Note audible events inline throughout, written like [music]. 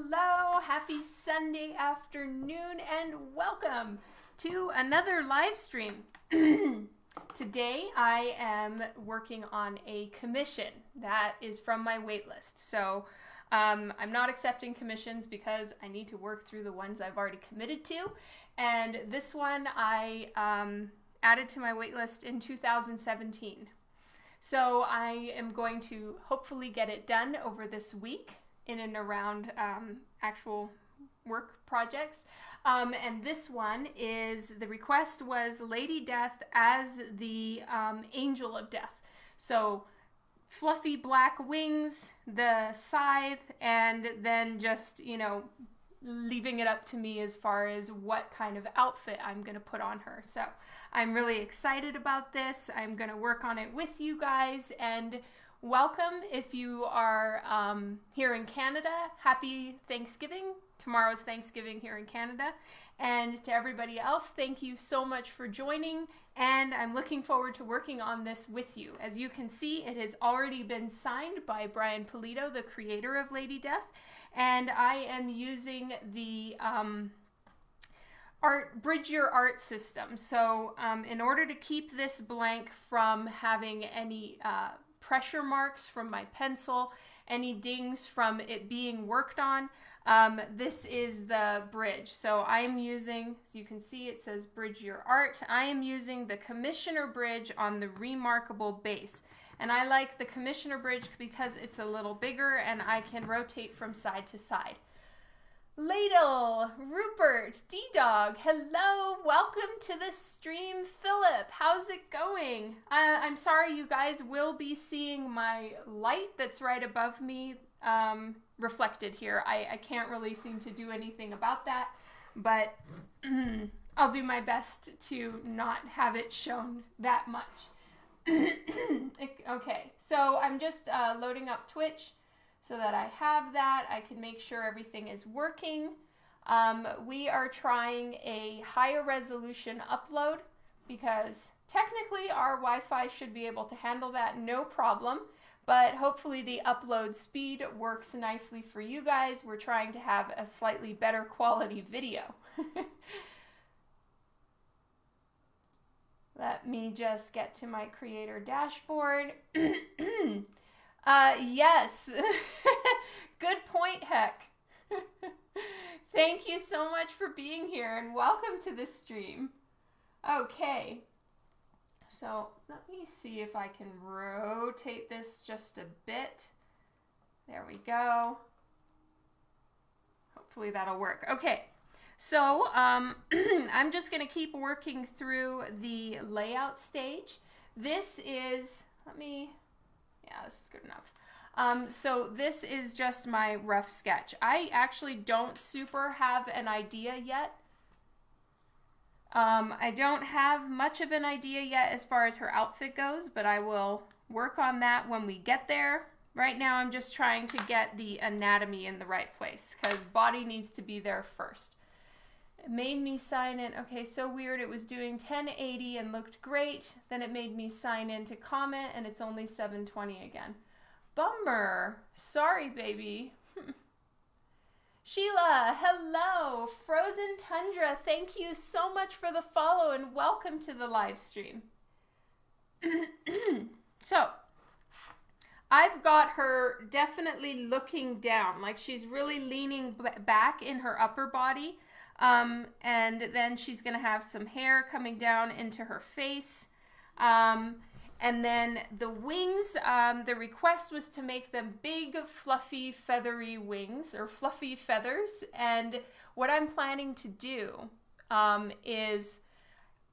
Hello, happy Sunday afternoon, and welcome to another live stream. [clears throat] Today I am working on a commission that is from my waitlist. So um, I'm not accepting commissions because I need to work through the ones I've already committed to. And this one I um, added to my waitlist in 2017. So I am going to hopefully get it done over this week in and around um, actual work projects. Um, and this one is the request was Lady Death as the um, Angel of Death. So fluffy black wings, the scythe, and then just, you know, leaving it up to me as far as what kind of outfit I'm going to put on her. So I'm really excited about this. I'm going to work on it with you guys and welcome if you are um, here in Canada. Happy Thanksgiving. Tomorrow's Thanksgiving here in Canada. And to everybody else, thank you so much for joining. And I'm looking forward to working on this with you. As you can see, it has already been signed by Brian Pulido, the creator of Lady Death. And I am using the um, art bridge your art system. So um, in order to keep this blank from having any uh, pressure marks from my pencil, any dings from it being worked on. Um, this is the bridge. So I am using, as you can see, it says bridge your art. I am using the commissioner bridge on the remarkable base. And I like the commissioner bridge because it's a little bigger and I can rotate from side to side. Ladle, Rupert, D Dog, hello, welcome to the stream, Philip. How's it going? Uh, I'm sorry, you guys will be seeing my light that's right above me um, reflected here. I, I can't really seem to do anything about that, but [clears throat] I'll do my best to not have it shown that much. [clears throat] okay, so I'm just uh, loading up Twitch so that I have that. I can make sure everything is working. Um, we are trying a higher resolution upload because technically our Wi-Fi should be able to handle that no problem, but hopefully the upload speed works nicely for you guys. We're trying to have a slightly better quality video. [laughs] Let me just get to my creator dashboard. [clears throat] [clears throat] Uh, yes. [laughs] Good point, Heck. [laughs] Thank you so much for being here and welcome to the stream. Okay. So let me see if I can rotate this just a bit. There we go. Hopefully that'll work. Okay. So um, [clears throat] I'm just going to keep working through the layout stage. This is, let me yeah, this is good enough. Um, so this is just my rough sketch. I actually don't super have an idea yet. Um, I don't have much of an idea yet as far as her outfit goes, but I will work on that when we get there. Right now I'm just trying to get the anatomy in the right place because body needs to be there first. Made me sign in. Okay, so weird. It was doing 1080 and looked great. Then it made me sign in to comment and it's only 720 again. Bummer. Sorry, baby. [laughs] Sheila, hello. Frozen Tundra, thank you so much for the follow and welcome to the live stream. [clears throat] so, I've got her definitely looking down, like she's really leaning back in her upper body um, and then she's going to have some hair coming down into her face. Um, and then the wings, um, the request was to make them big, fluffy, feathery wings or fluffy feathers. And what I'm planning to do um, is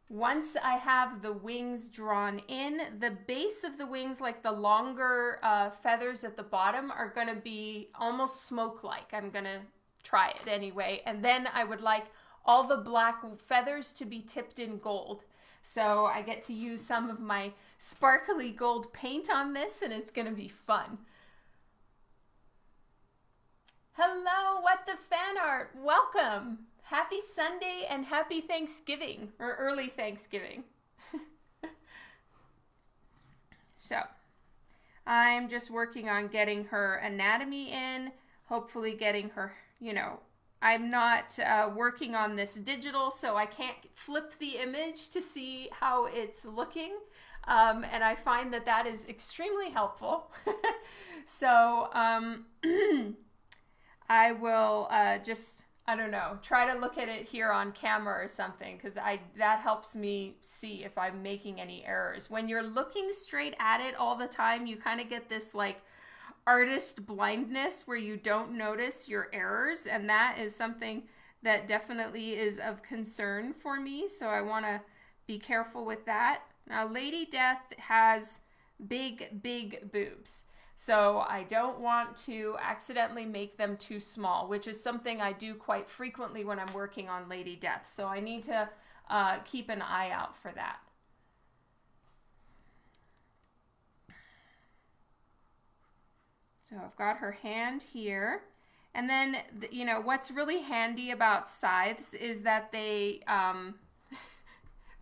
once I have the wings drawn in, the base of the wings, like the longer uh, feathers at the bottom, are going to be almost smoke-like. I'm going to try it anyway. And then I would like all the black feathers to be tipped in gold. So I get to use some of my sparkly gold paint on this and it's going to be fun. Hello, what the fan art? Welcome. Happy Sunday and happy Thanksgiving or early Thanksgiving. [laughs] so I'm just working on getting her anatomy in, hopefully getting her you know, I'm not uh, working on this digital, so I can't flip the image to see how it's looking. Um, and I find that that is extremely helpful. [laughs] so um, [clears throat] I will uh, just I don't know try to look at it here on camera or something because I that helps me see if I'm making any errors. When you're looking straight at it all the time, you kind of get this like artist blindness where you don't notice your errors, and that is something that definitely is of concern for me. So I want to be careful with that. Now, Lady Death has big, big boobs. So I don't want to accidentally make them too small, which is something I do quite frequently when I'm working on Lady Death. So I need to uh, keep an eye out for that. So I've got her hand here. And then, you know, what's really handy about scythes is that they, um, [laughs]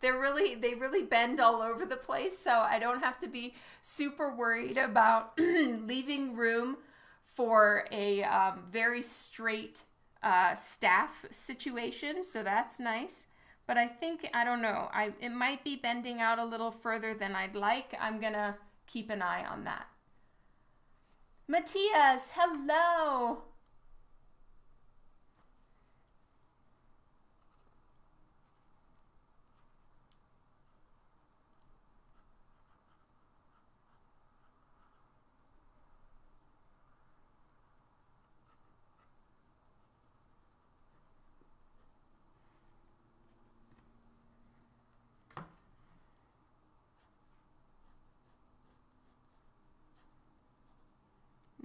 they're really, they really bend all over the place. So I don't have to be super worried about [clears throat] leaving room for a um, very straight uh, staff situation. So that's nice. But I think, I don't know, I, it might be bending out a little further than I'd like. I'm going to keep an eye on that. Matthias, hello.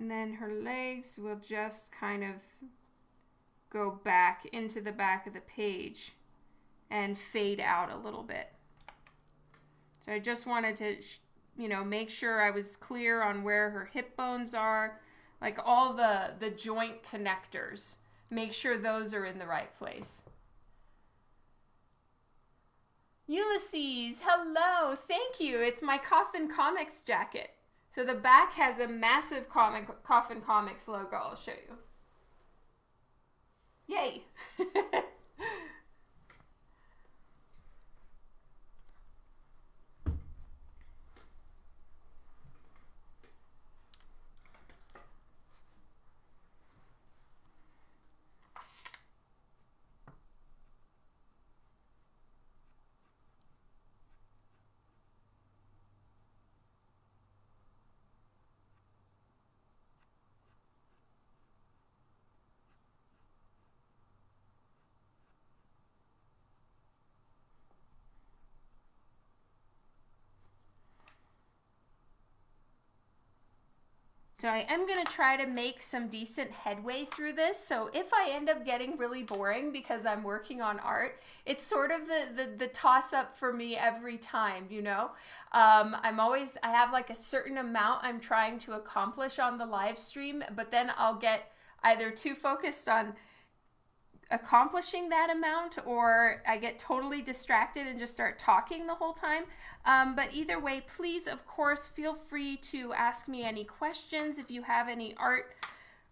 And then her legs will just kind of go back into the back of the page and fade out a little bit. So I just wanted to, you know, make sure I was clear on where her hip bones are, like all the, the joint connectors. Make sure those are in the right place. Ulysses, hello, thank you. It's my Coffin Comics jacket. So the back has a massive comic Coffin Comics logo. I'll show you. Yay! [laughs] So I am going to try to make some decent headway through this. So if I end up getting really boring because I'm working on art, it's sort of the, the, the toss up for me every time, you know? Um, I'm always, I have like a certain amount I'm trying to accomplish on the live stream, but then I'll get either too focused on accomplishing that amount or I get totally distracted and just start talking the whole time. Um, but either way, please, of course, feel free to ask me any questions if you have any art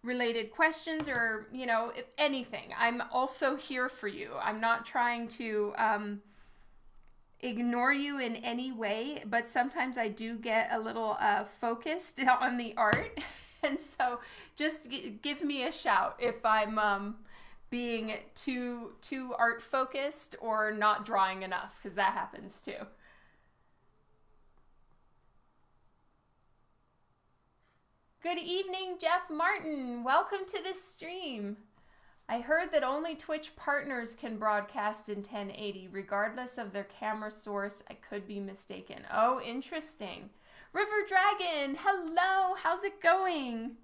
related questions or, you know, anything. I'm also here for you. I'm not trying to um, ignore you in any way, but sometimes I do get a little uh, focused [laughs] on the art. [laughs] and so just give me a shout if I'm. Um, being too too art focused or not drawing enough because that happens too. Good evening, Jeff Martin. Welcome to this stream. I heard that only Twitch partners can broadcast in 1080 regardless of their camera source. I could be mistaken. Oh, interesting. River Dragon, hello. How's it going?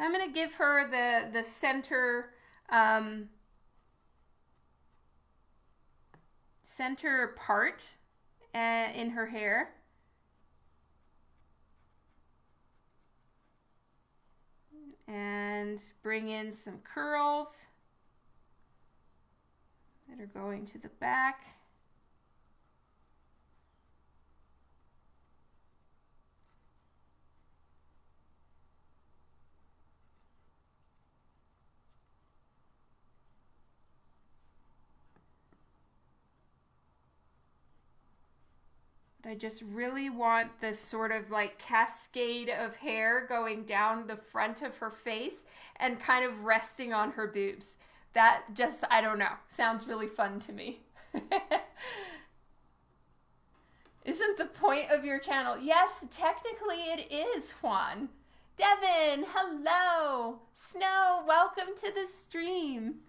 I'm going to give her the, the center, um, center part uh, in her hair. And bring in some curls that are going to the back. I just really want this sort of like cascade of hair going down the front of her face and kind of resting on her boobs. That just, I don't know, sounds really fun to me. [laughs] Isn't the point of your channel? Yes, technically it is, Juan. Devin, hello. Snow, welcome to the stream.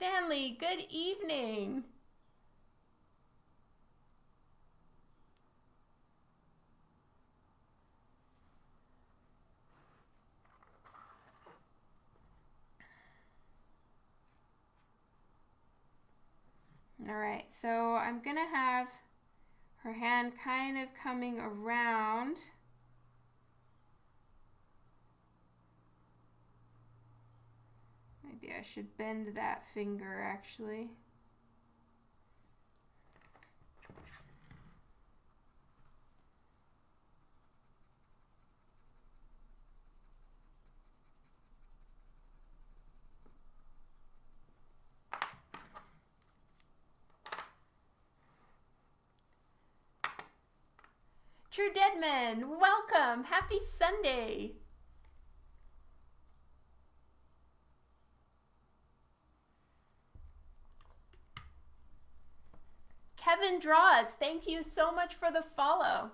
Stanley, good evening. All right, so I'm gonna have her hand kind of coming around. I should bend that finger actually. True dead Deadman, welcome. Happy Sunday. Kevin Draws, thank you so much for the follow.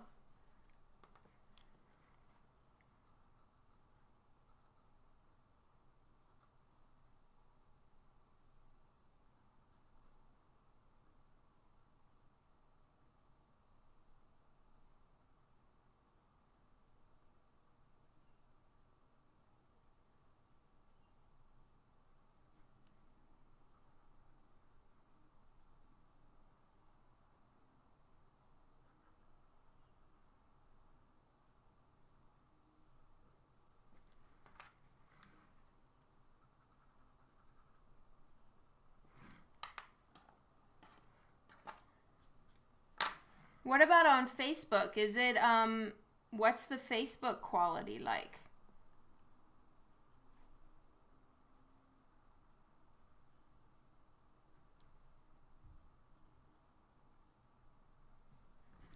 What about on Facebook? Is it um what's the Facebook quality like?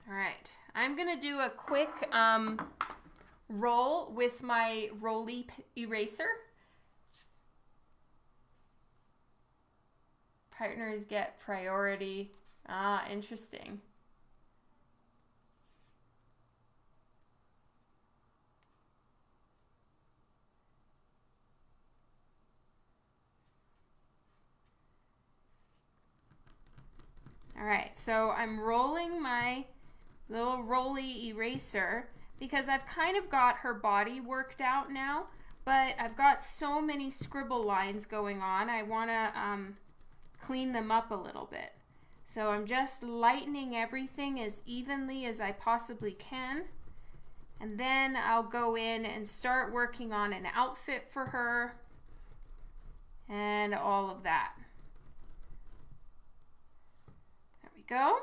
All right, I'm gonna do a quick um, roll with my Roly eraser. Partners get priority. Ah, interesting. All right, so I'm rolling my little roly eraser because I've kind of got her body worked out now, but I've got so many scribble lines going on. I want to um, clean them up a little bit. So I'm just lightening everything as evenly as I possibly can. And then I'll go in and start working on an outfit for her and all of that. Go.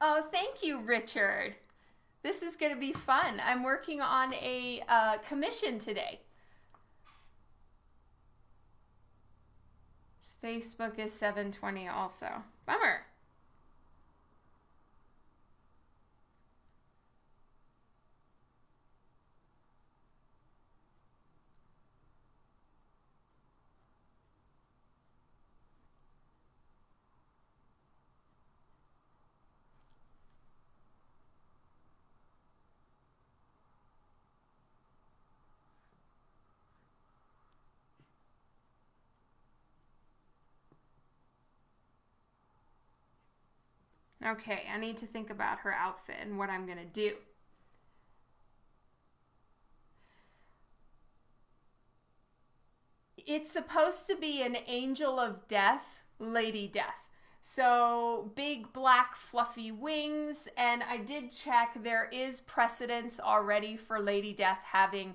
Oh, thank you, Richard. This is going to be fun. I'm working on a uh, commission today. Facebook is 720 also. Bummer. Okay, I need to think about her outfit and what I'm going to do. It's supposed to be an angel of death, Lady Death. So big black fluffy wings, and I did check there is precedence already for Lady Death having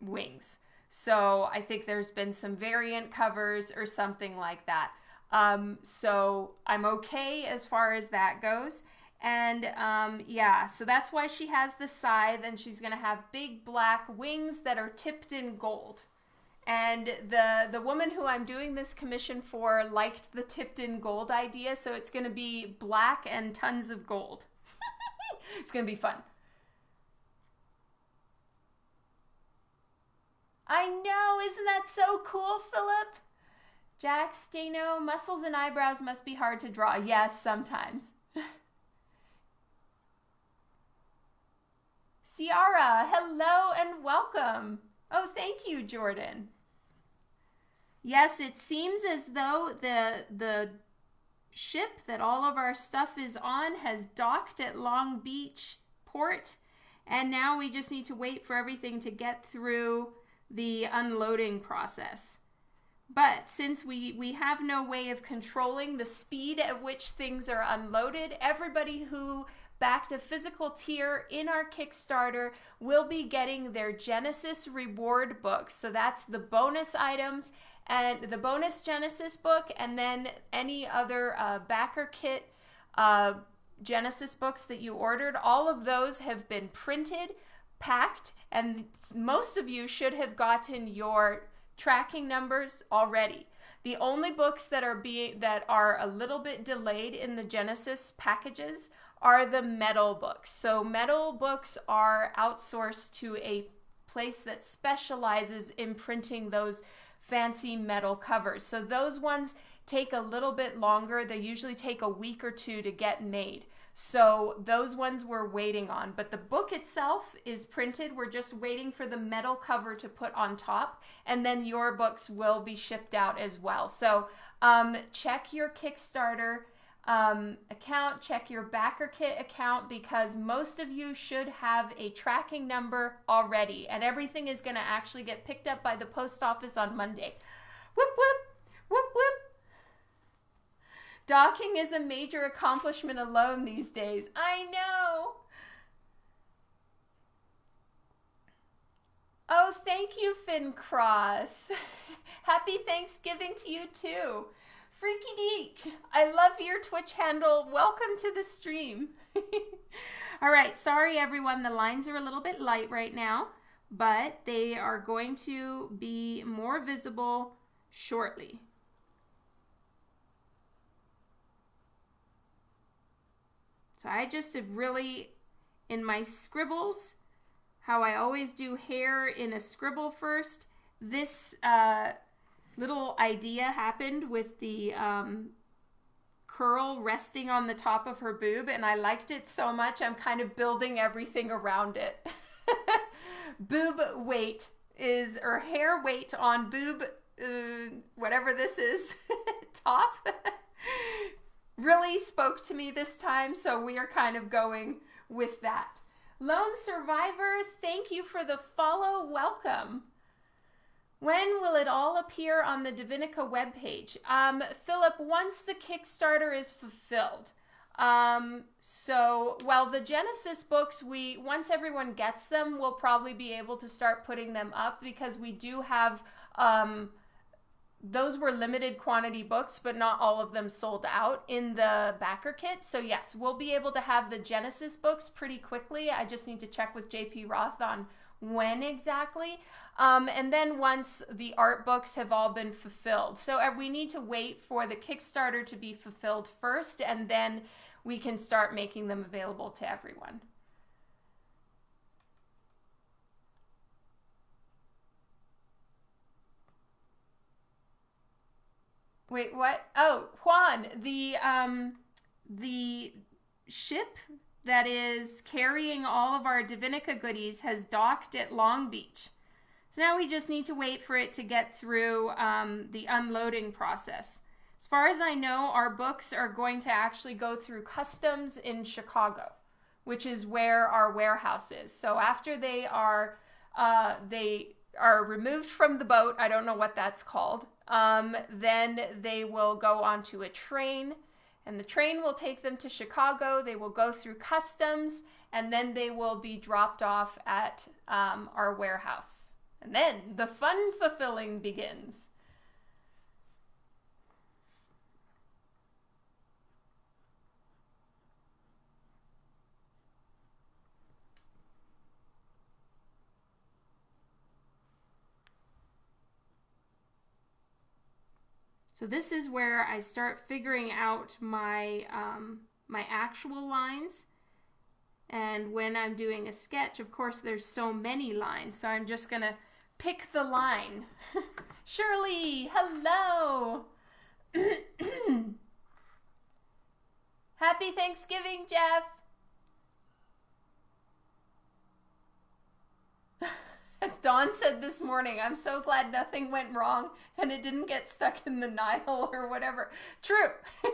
wings. So I think there's been some variant covers or something like that. Um, so I'm okay as far as that goes. And um, yeah, so that's why she has the scythe, and she's gonna have big black wings that are tipped in gold. And the the woman who I'm doing this commission for liked the tipped in gold idea, so it's gonna be black and tons of gold. [laughs] it's gonna be fun. I know, isn't that so cool, Philip? Jack Stano, muscles and eyebrows must be hard to draw. Yes, sometimes. [laughs] Ciara, hello and welcome. Oh, thank you, Jordan. Yes, it seems as though the the ship that all of our stuff is on has docked at Long Beach port, and now we just need to wait for everything to get through the unloading process. But since we, we have no way of controlling the speed at which things are unloaded, everybody who backed a physical tier in our Kickstarter will be getting their Genesis reward books. So that's the bonus items and the bonus Genesis book, and then any other uh, BackerKit uh, Genesis books that you ordered. All of those have been printed, packed, and most of you should have gotten your tracking numbers already. The only books that are being that are a little bit delayed in the Genesis packages are the metal books. So metal books are outsourced to a place that specializes in printing those fancy metal covers. So those ones take a little bit longer. They usually take a week or two to get made. So those ones we're waiting on. But the book itself is printed. We're just waiting for the metal cover to put on top. And then your books will be shipped out as well. So um, check your Kickstarter um, account, check your BackerKit account because most of you should have a tracking number already. And everything is going to actually get picked up by the post office on Monday. Whoop, whoop, whoop, whoop. Docking is a major accomplishment alone these days. I know. Oh, thank you, Finn Cross. [laughs] Happy Thanksgiving to you too. Freaky Deek, I love your Twitch handle. Welcome to the stream. [laughs] All right, sorry everyone, the lines are a little bit light right now, but they are going to be more visible shortly. So I just really, in my scribbles, how I always do hair in a scribble first, this uh, little idea happened with the um, curl resting on the top of her boob, and I liked it so much, I'm kind of building everything around it. [laughs] boob weight is, or hair weight on boob, uh, whatever this is, [laughs] top really spoke to me this time, so we are kind of going with that. Lone Survivor, thank you for the follow. Welcome. When will it all appear on the Divinica webpage? Um, Philip, once the Kickstarter is fulfilled. Um, so, well, the Genesis books, we once everyone gets them, we'll probably be able to start putting them up because we do have um, those were limited quantity books, but not all of them sold out in the BackerKit. So yes, we'll be able to have the Genesis books pretty quickly. I just need to check with JP Roth on when exactly. Um, and then once the art books have all been fulfilled. So uh, we need to wait for the Kickstarter to be fulfilled first, and then we can start making them available to everyone. Wait, what? Oh, Juan, the um the ship that is carrying all of our Divinica goodies has docked at Long Beach. So now we just need to wait for it to get through um, the unloading process. As far as I know, our books are going to actually go through customs in Chicago, which is where our warehouse is. So after they are uh, they are removed from the boat, I don't know what that's called. Um, then they will go onto a train, and the train will take them to Chicago. They will go through customs, and then they will be dropped off at um, our warehouse. And then the fun fulfilling begins. So this is where I start figuring out my, um, my actual lines. And when I'm doing a sketch, of course, there's so many lines. So I'm just going to pick the line. [laughs] Shirley, hello. [clears throat] Happy Thanksgiving, Jeff. [laughs] As Dawn said this morning, I'm so glad nothing went wrong and it didn't get stuck in the Nile or whatever. True. [laughs]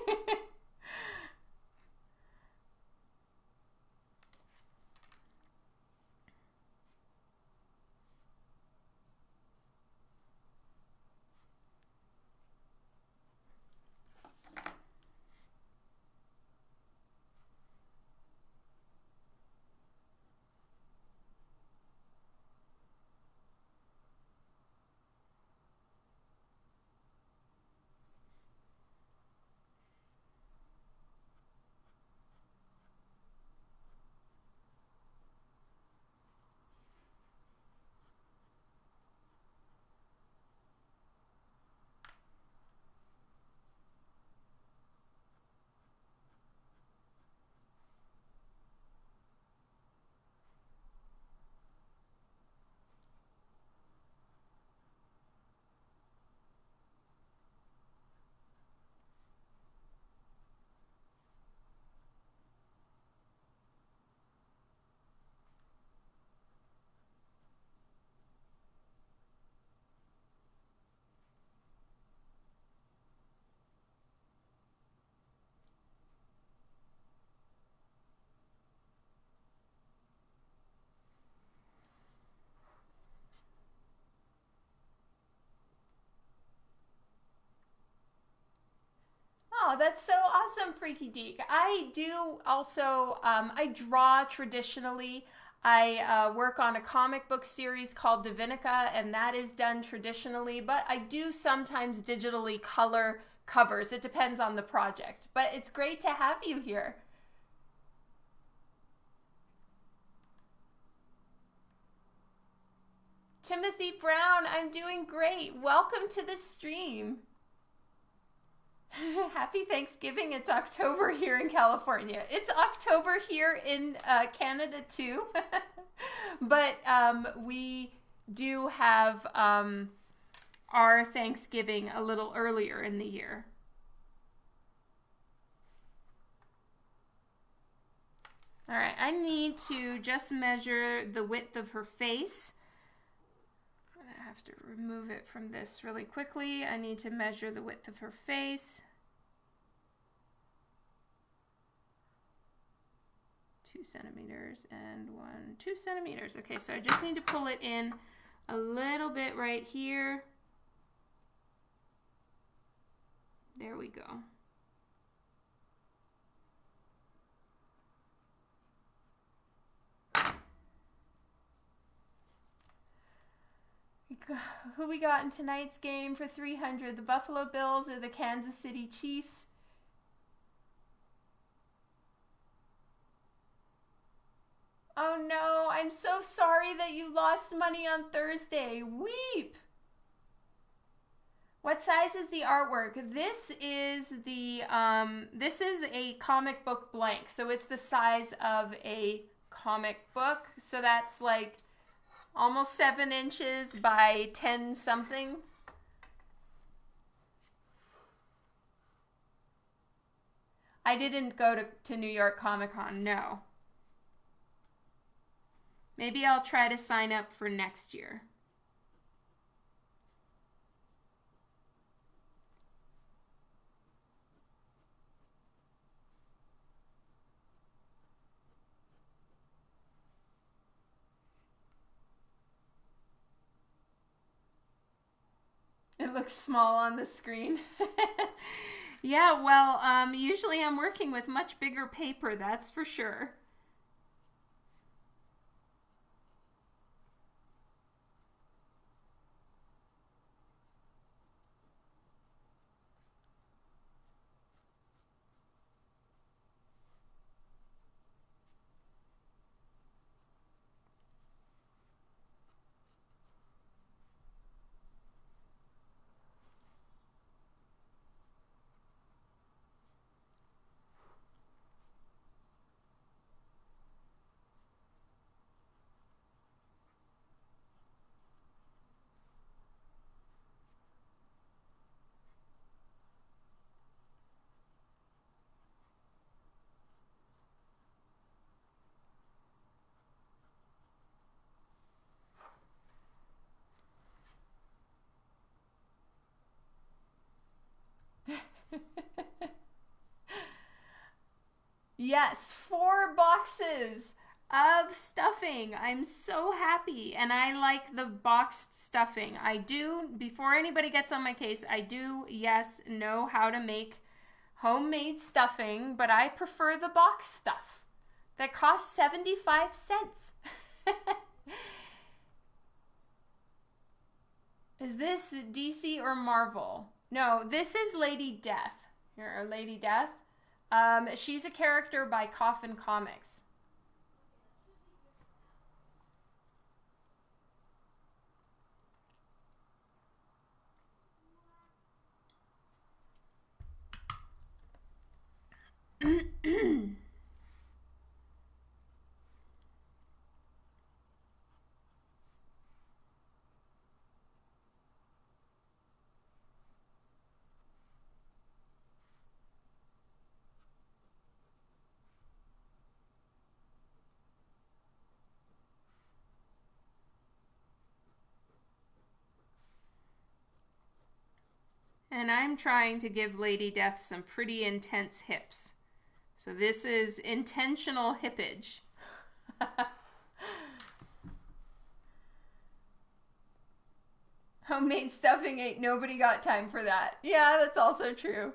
Oh, that's so awesome, Freaky Deek. I do also, um, I draw traditionally. I uh, work on a comic book series called Divinica, and that is done traditionally, but I do sometimes digitally color covers. It depends on the project, but it's great to have you here. Timothy Brown, I'm doing great. Welcome to the stream. [laughs] Happy Thanksgiving. It's October here in California. It's October here in uh, Canada too. [laughs] but um, we do have um, our Thanksgiving a little earlier in the year. All right, I need to just measure the width of her face. Have to remove it from this really quickly. I need to measure the width of her face. Two centimeters and one, two centimeters. Okay, so I just need to pull it in a little bit right here. There we go. Who we got in tonight's game for 300 the buffalo bills or the kansas city chiefs? Oh no i'm so sorry that you lost money on thursday. Weep. What size is the artwork? This is the um this is a comic book blank. So it's the size of a comic book. So that's like almost seven inches by 10 something. I didn't go to, to New York Comic Con, no. Maybe I'll try to sign up for next year. It looks small on the screen. [laughs] yeah, well, um, usually I'm working with much bigger paper, that's for sure. Yes, four boxes of stuffing. I'm so happy and I like the boxed stuffing. I do, before anybody gets on my case, I do, yes, know how to make homemade stuffing, but I prefer the box stuff that costs 75 cents. [laughs] Is this DC or Marvel? No, this is Lady Death. Here, Lady Death. Um, she's a character by Coffin Comics. [clears throat] And I'm trying to give Lady Death some pretty intense hips. So this is intentional hippage. Homemade stuffing ain't nobody got time for that. Yeah, that's also true.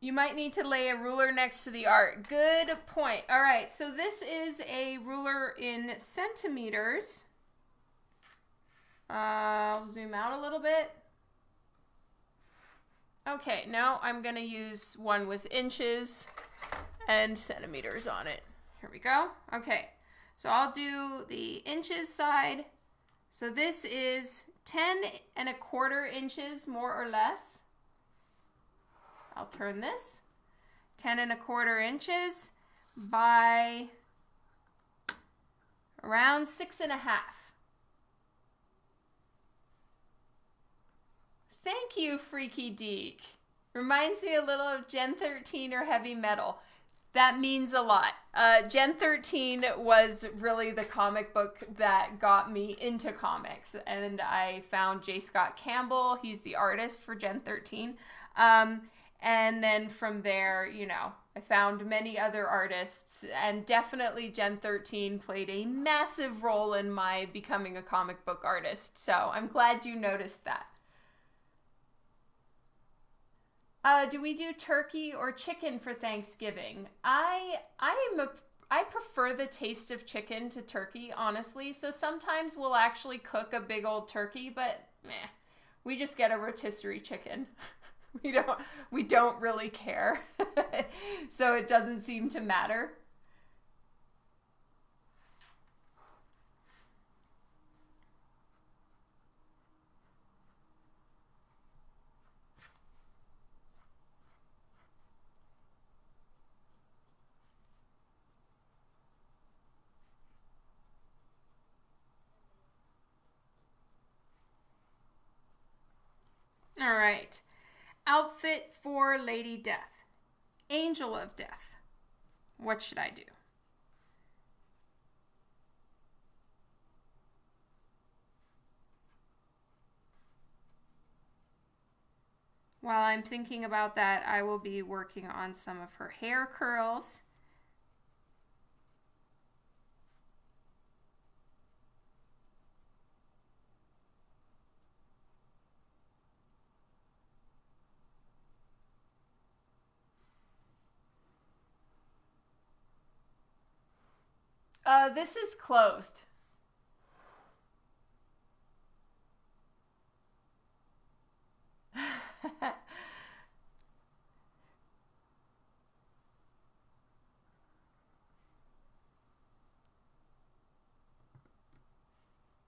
You might need to lay a ruler next to the art. Good point. All right, so this is a ruler in centimeters. Uh, I'll zoom out a little bit. Okay, now I'm going to use one with inches and centimeters on it. Here we go. Okay, so I'll do the inches side. So this is 10 and a quarter inches, more or less. I'll turn this. 10 and a quarter inches by around six and a half. Thank you, Freaky Deek. Reminds me a little of Gen 13 or Heavy Metal. That means a lot. Uh, Gen 13 was really the comic book that got me into comics, and I found J. Scott Campbell. He's the artist for Gen 13. Um, and then from there, you know, I found many other artists, and definitely Gen 13 played a massive role in my becoming a comic book artist. So I'm glad you noticed that. Uh, do we do turkey or chicken for Thanksgiving? I I am a I prefer the taste of chicken to turkey, honestly. So sometimes we'll actually cook a big old turkey, but meh, we just get a rotisserie chicken. [laughs] we don't we don't really care, [laughs] so it doesn't seem to matter. All right. Outfit for Lady Death. Angel of Death. What should I do? While I'm thinking about that, I will be working on some of her hair curls. Uh, this is closed. [laughs]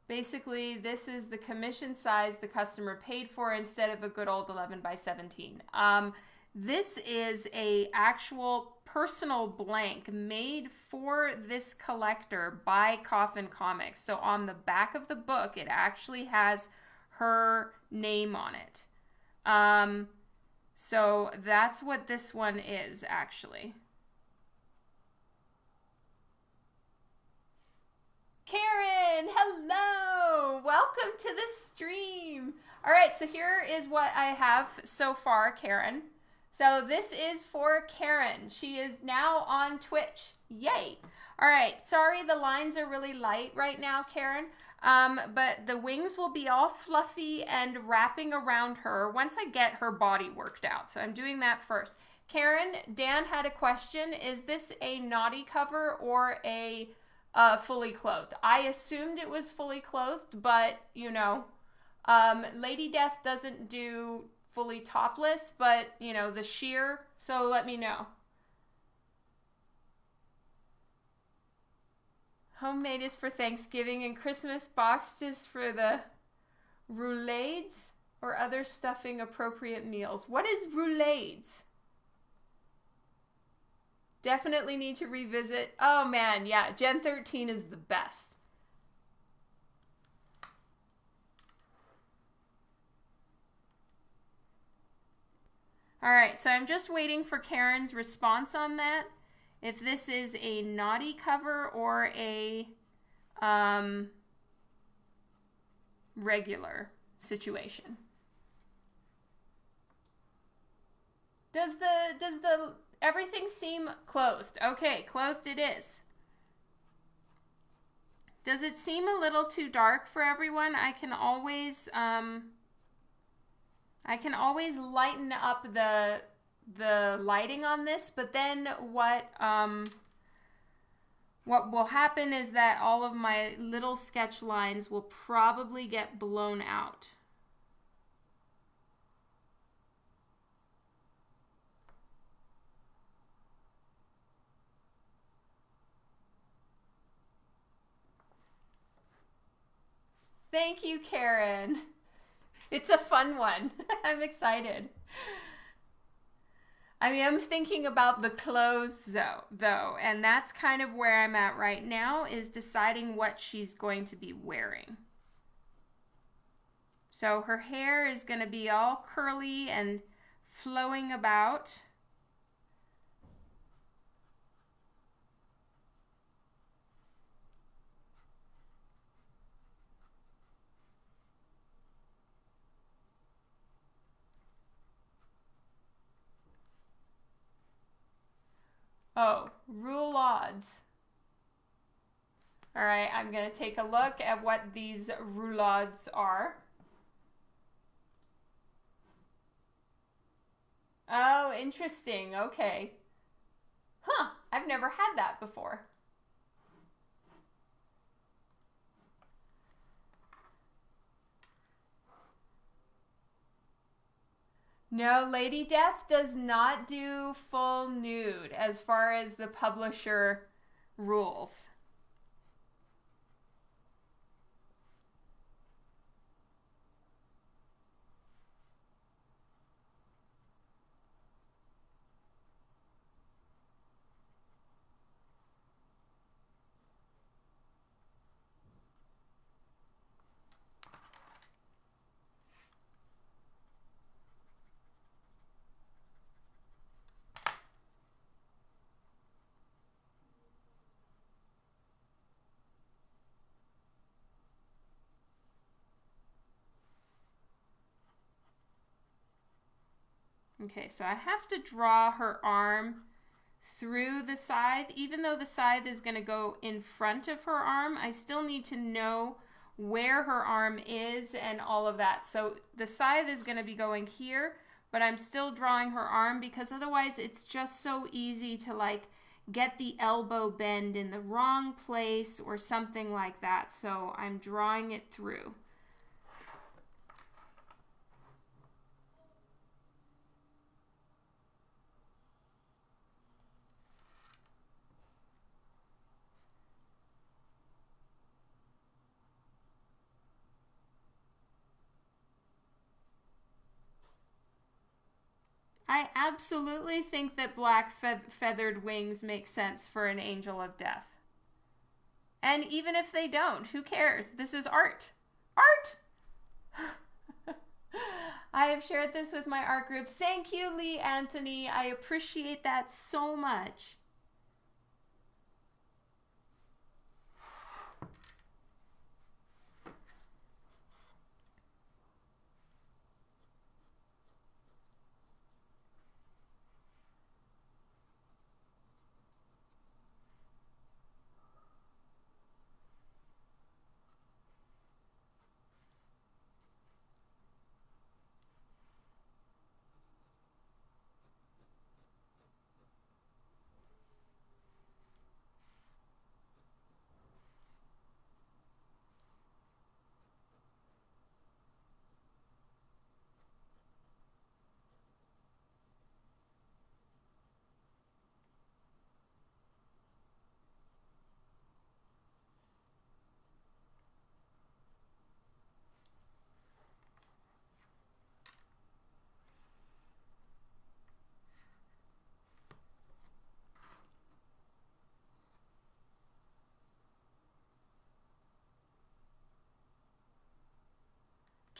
Basically, this is the commission size the customer paid for instead of a good old 11 by 17. Um, this is a actual personal blank made for this collector by Coffin Comics. So on the back of the book, it actually has her name on it. Um, so that's what this one is actually. Karen, hello! Welcome to the stream. All right, so here is what I have so far, Karen. So this is for Karen. She is now on Twitch. Yay. All right. Sorry, the lines are really light right now, Karen. Um, but the wings will be all fluffy and wrapping around her once I get her body worked out. So I'm doing that first. Karen, Dan had a question. Is this a naughty cover or a uh, fully clothed? I assumed it was fully clothed, but you know, um, Lady Death doesn't do fully topless, but you know, the sheer. So let me know. Homemade is for Thanksgiving and Christmas. Boxed is for the roulades or other stuffing appropriate meals. What is roulades? Definitely need to revisit. Oh man, yeah, Gen 13 is the best. All right, so I'm just waiting for Karen's response on that. If this is a naughty cover or a um, regular situation. Does the does the everything seem clothed? Okay, clothed it is. Does it seem a little too dark for everyone? I can always um, I can always lighten up the the lighting on this, but then what um, what will happen is that all of my little sketch lines will probably get blown out. Thank you, Karen. It's a fun one. [laughs] I'm excited. I mean, I'm thinking about the clothes though, though, and that's kind of where I'm at right now is deciding what she's going to be wearing. So her hair is going to be all curly and flowing about. Oh, roulades. All right, I'm going to take a look at what these roulades are. Oh, interesting. Okay. Huh, I've never had that before. No, Lady Death does not do full nude as far as the publisher rules. Okay, so I have to draw her arm through the scythe. Even though the scythe is going to go in front of her arm, I still need to know where her arm is and all of that. So the scythe is going to be going here, but I'm still drawing her arm because otherwise it's just so easy to like get the elbow bend in the wrong place or something like that. So I'm drawing it through. I absolutely think that black fe feathered wings make sense for an angel of death. And even if they don't, who cares? This is art. Art! [laughs] I have shared this with my art group. Thank you, Lee Anthony. I appreciate that so much.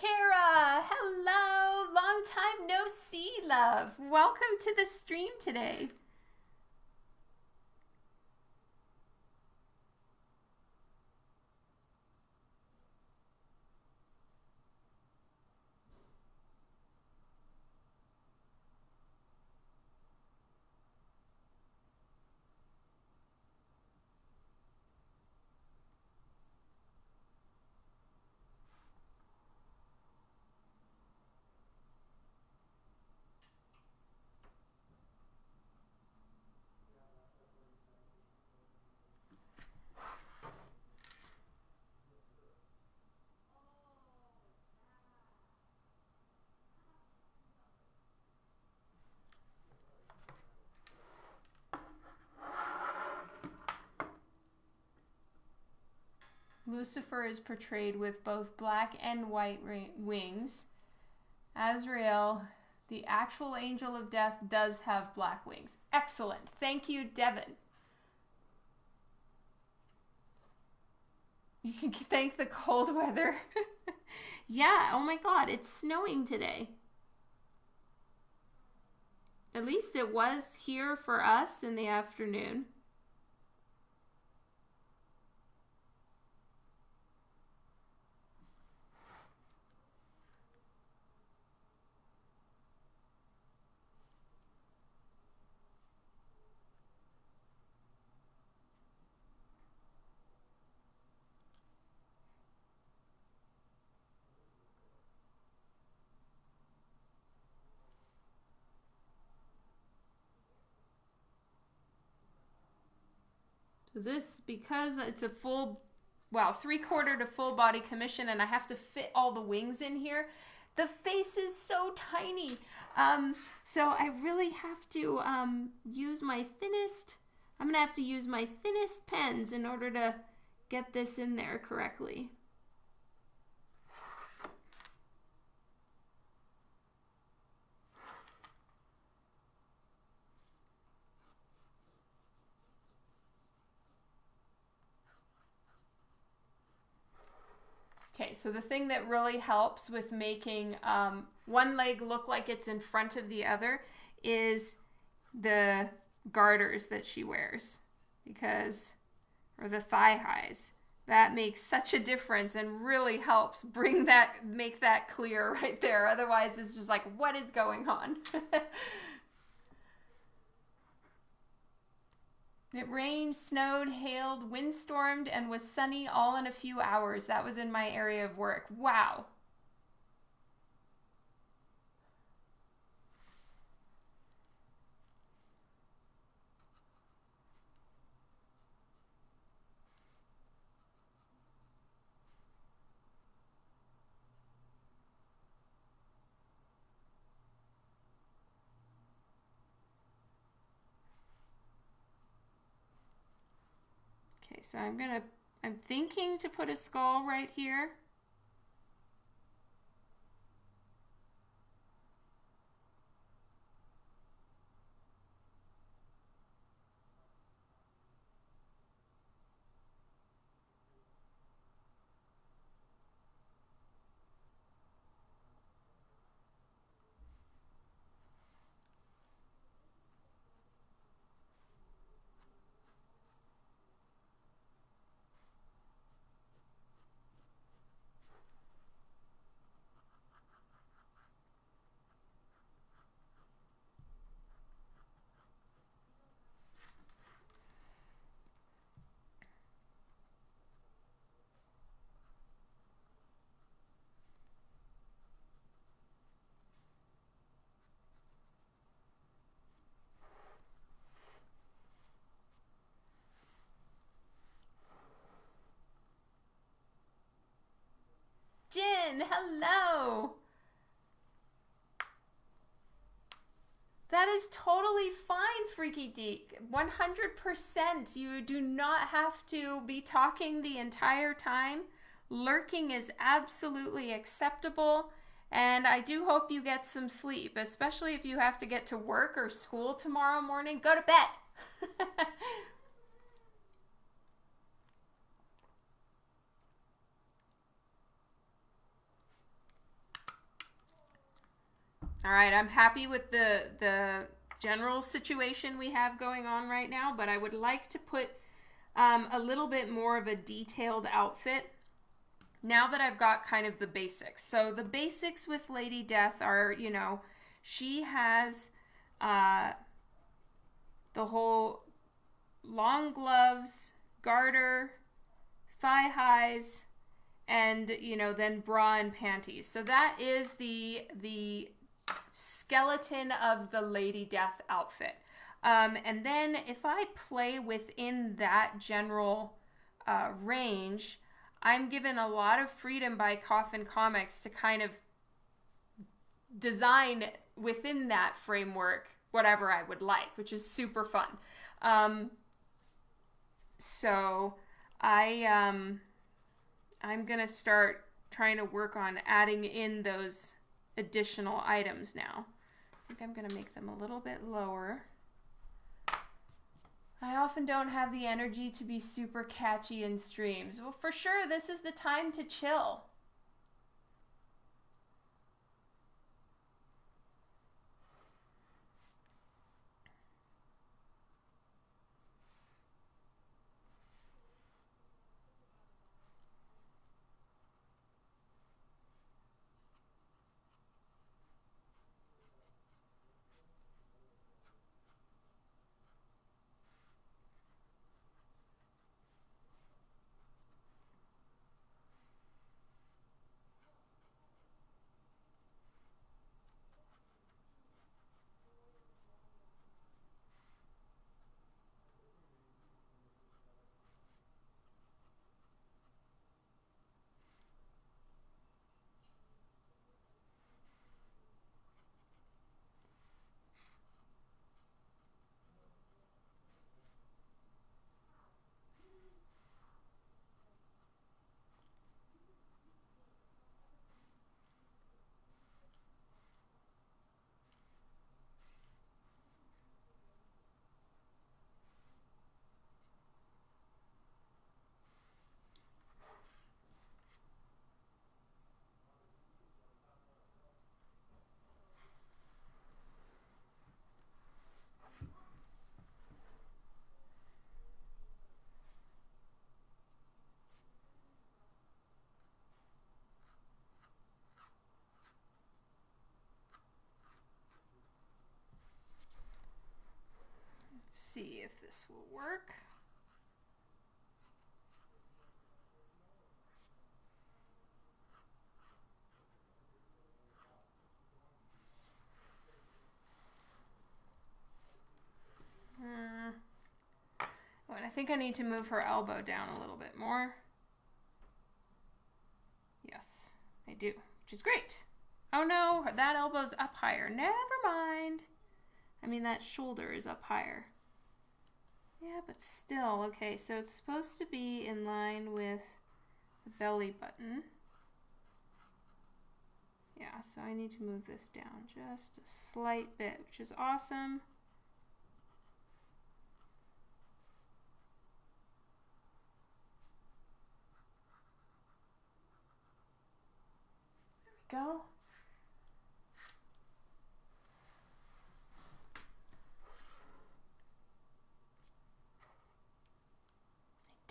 Kara, hello. Long time no see, love. Welcome to the stream today. Lucifer is portrayed with both black and white wings. Azrael, the actual angel of death, does have black wings. Excellent. Thank you, Devin. You can [laughs] thank the cold weather. [laughs] yeah, oh my god, it's snowing today. At least it was here for us in the afternoon. This, because it's a full, well, three quarter to full body commission and I have to fit all the wings in here, the face is so tiny. Um, so I really have to um, use my thinnest, I'm gonna have to use my thinnest pens in order to get this in there correctly. So the thing that really helps with making um, one leg look like it's in front of the other is the garters that she wears because, or the thigh highs. That makes such a difference and really helps bring that, make that clear [laughs] right there. Otherwise, it's just like, what is going on? [laughs] It rained, snowed, hailed, windstormed, and was sunny all in a few hours. That was in my area of work. Wow. So I'm gonna, I'm thinking to put a skull right here. Hello. That is totally fine, Freaky Deek. 100%. You do not have to be talking the entire time. Lurking is absolutely acceptable. And I do hope you get some sleep, especially if you have to get to work or school tomorrow morning. Go to bed. [laughs] All right, I'm happy with the the general situation we have going on right now, but I would like to put um, a little bit more of a detailed outfit now that I've got kind of the basics. So the basics with Lady Death are, you know, she has uh, the whole long gloves, garter, thigh highs, and you know then bra and panties. So that is the the skeleton of the Lady Death outfit. Um, and then if I play within that general uh, range, I'm given a lot of freedom by Coffin Comics to kind of design within that framework whatever I would like, which is super fun. Um, so I um, I'm gonna start trying to work on adding in those additional items now. I think I'm going to make them a little bit lower. I often don't have the energy to be super catchy in streams. Well, for sure, this is the time to chill. See if this will work. Hmm. Oh, I think I need to move her elbow down a little bit more. Yes, I do, which is great. Oh no, that elbow's up higher. Never mind. I mean, that shoulder is up higher. Yeah, but still, okay, so it's supposed to be in line with the belly button. Yeah, so I need to move this down just a slight bit, which is awesome. There we go.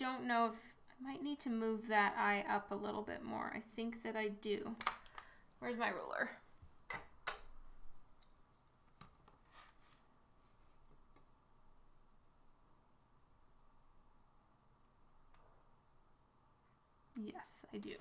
Don't know if I might need to move that eye up a little bit more. I think that I do. Where's my ruler? Yes, I do.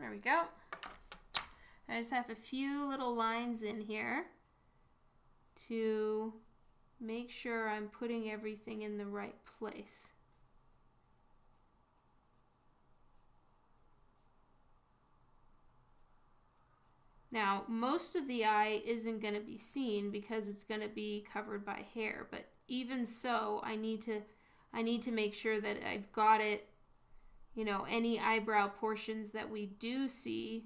There we go. I just have a few little lines in here to make sure I'm putting everything in the right place. Now, most of the eye isn't going to be seen because it's going to be covered by hair, but even so, I need to I need to make sure that I've got it you know, any eyebrow portions that we do see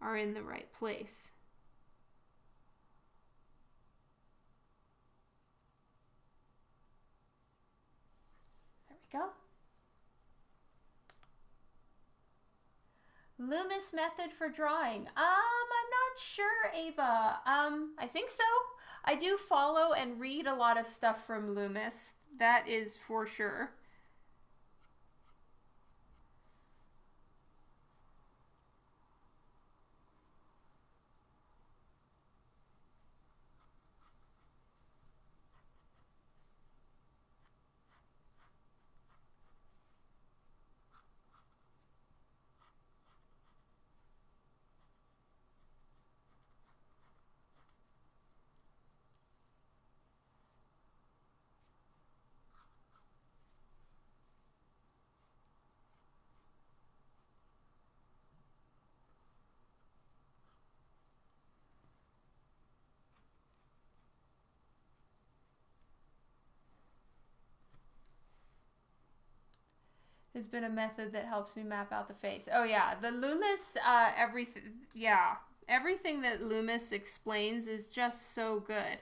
are in the right place. There we go. Loomis method for drawing. Um, I'm not sure, Ava. Um, I think so. I do follow and read a lot of stuff from Loomis. That is for sure. Has been a method that helps me map out the face. Oh yeah, the Loomis, uh, everything, yeah, everything that Loomis explains is just so good.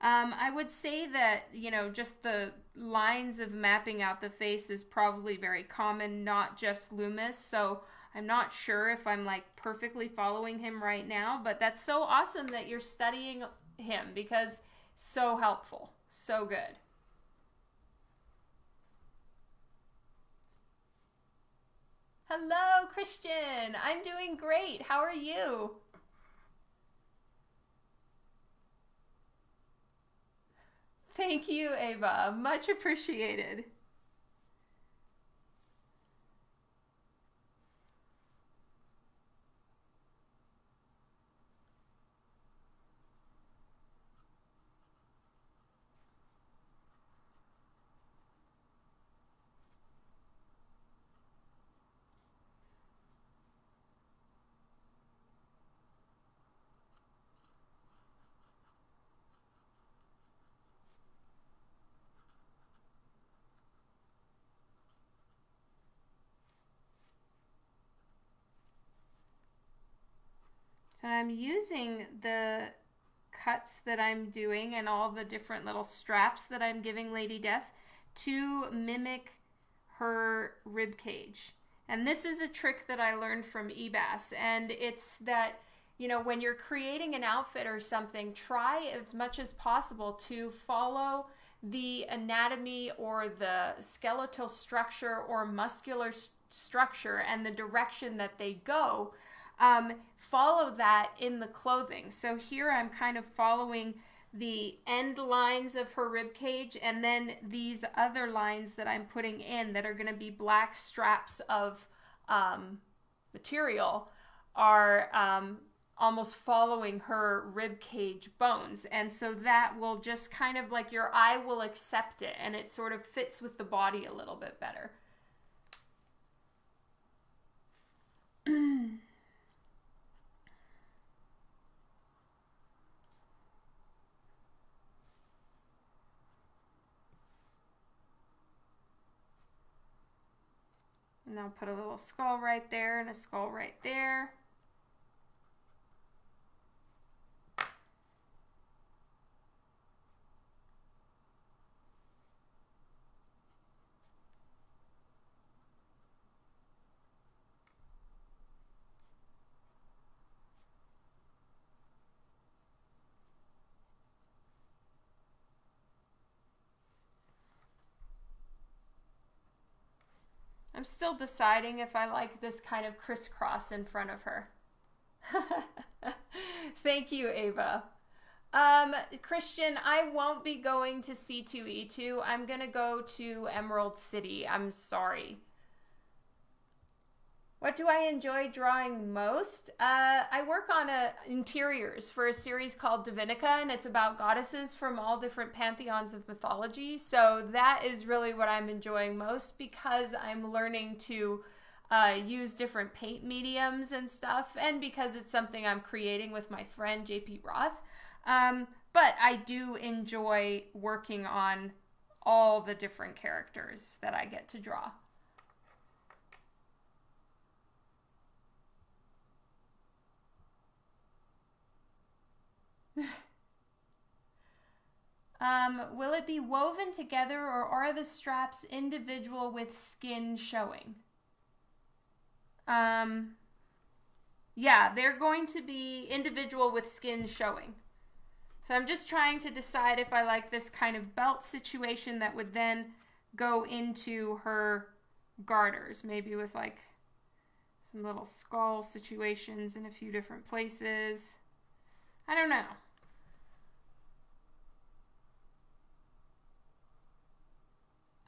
Um, I would say that you know just the lines of mapping out the face is probably very common, not just Loomis. So I'm not sure if I'm like perfectly following him right now, but that's so awesome that you're studying him because so helpful, so good. Hello, Christian. I'm doing great. How are you? Thank you, Ava. Much appreciated. So I'm using the cuts that I'm doing and all the different little straps that I'm giving Lady Death to mimic her rib cage. And this is a trick that I learned from Ebass. and it's that you know, when you're creating an outfit or something, try as much as possible to follow the anatomy or the skeletal structure or muscular st- structure and the direction that they go. Um, follow that in the clothing. So here I'm kind of following the end lines of her rib cage and then these other lines that I'm putting in that are going to be black straps of um, material are um, almost following her rib cage bones. And so that will just kind of like your eye will accept it and it sort of fits with the body a little bit better. [clears throat] And I'll put a little skull right there and a skull right there. I'm still deciding if I like this kind of crisscross in front of her. [laughs] Thank you, Ava. Um, Christian, I won't be going to C2E2. I'm going to go to Emerald City. I'm sorry. What do I enjoy drawing most? Uh, I work on interiors for a series called Divinica, and it's about goddesses from all different pantheons of mythology. So that is really what I'm enjoying most because I'm learning to uh, use different paint mediums and stuff, and because it's something I'm creating with my friend JP Roth. Um, but I do enjoy working on all the different characters that I get to draw. [sighs] Um, will it be woven together or are the straps individual with skin showing? Um, yeah, they're going to be individual with skin showing. So I'm just trying to decide if I like this kind of belt situation that would then go into her garters, maybe with like some little skull situations in a few different places. I don't know.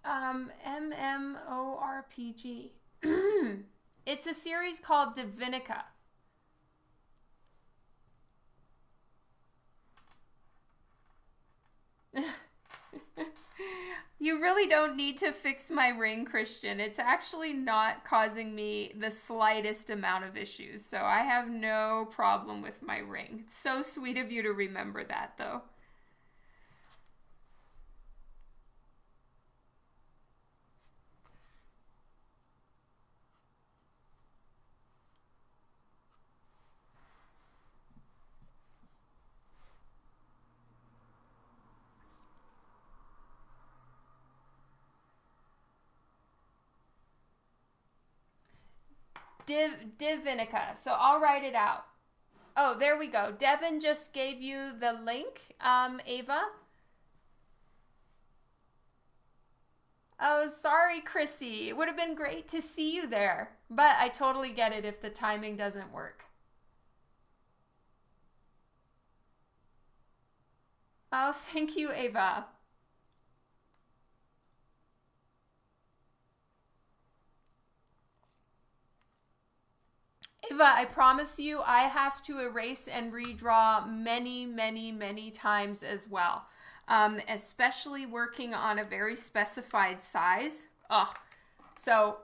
Um, MMORPG. [clears throat] it's a series called Divinica. [laughs] you really don't need to fix my ring, Christian. It's actually not causing me the slightest amount of issues, so I have no problem with my ring. It's so sweet of you to remember that, though. Div Divinica. So I'll write it out. Oh, there we go. Devin just gave you the link, um, Ava. Oh, sorry, Chrissy. It would have been great to see you there. But I totally get it if the timing doesn't work. Oh, [laughs] thank you, Ava. Eva, I promise you, I have to erase and redraw many, many, many times as well. Um, especially working on a very specified size. Oh, so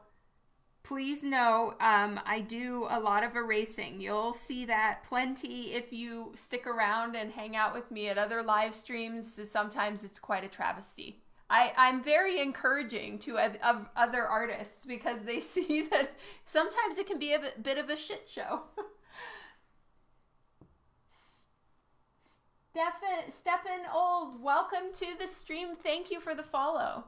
please know um, I do a lot of erasing. You'll see that plenty if you stick around and hang out with me at other live streams. Sometimes it's quite a travesty. I, I'm very encouraging to of other artists because they [laughs] see that sometimes it can be a bit of a shit show. [laughs] Stefan, Stephen Old, welcome to the stream. Thank you for the follow.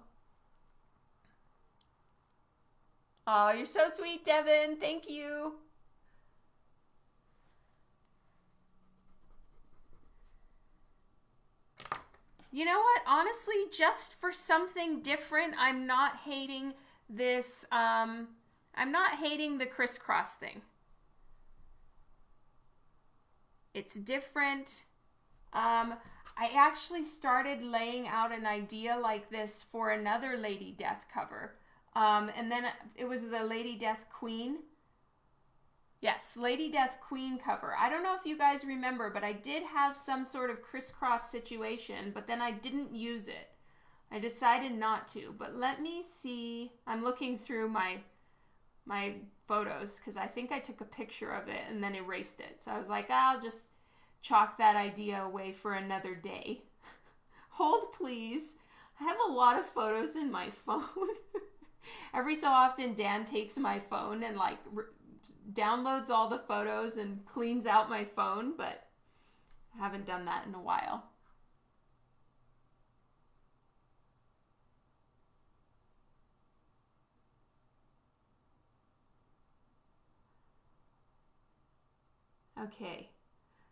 Oh, you're so sweet, Devin. Thank you. You know what? Honestly, just for something different, I'm not hating this. Um, I'm not hating the crisscross thing. It's different. Um, I actually started laying out an idea like this for another Lady Death cover. Um, and then it was the Lady Death Queen. Yes, Lady Death Queen cover. I don't know if you guys remember, but I did have some sort of crisscross situation, but then I didn't use it. I decided not to. But let me see. I'm looking through my my photos because I think I took a picture of it and then erased it. So I was like, I'll just chalk that idea away for another day. [laughs] Hold, please. I have a lot of photos in my [laughs] phone. Every so often, Dan takes my phone and like downloads all the photos and cleans out my phone, but I haven't done that in a while. Okay.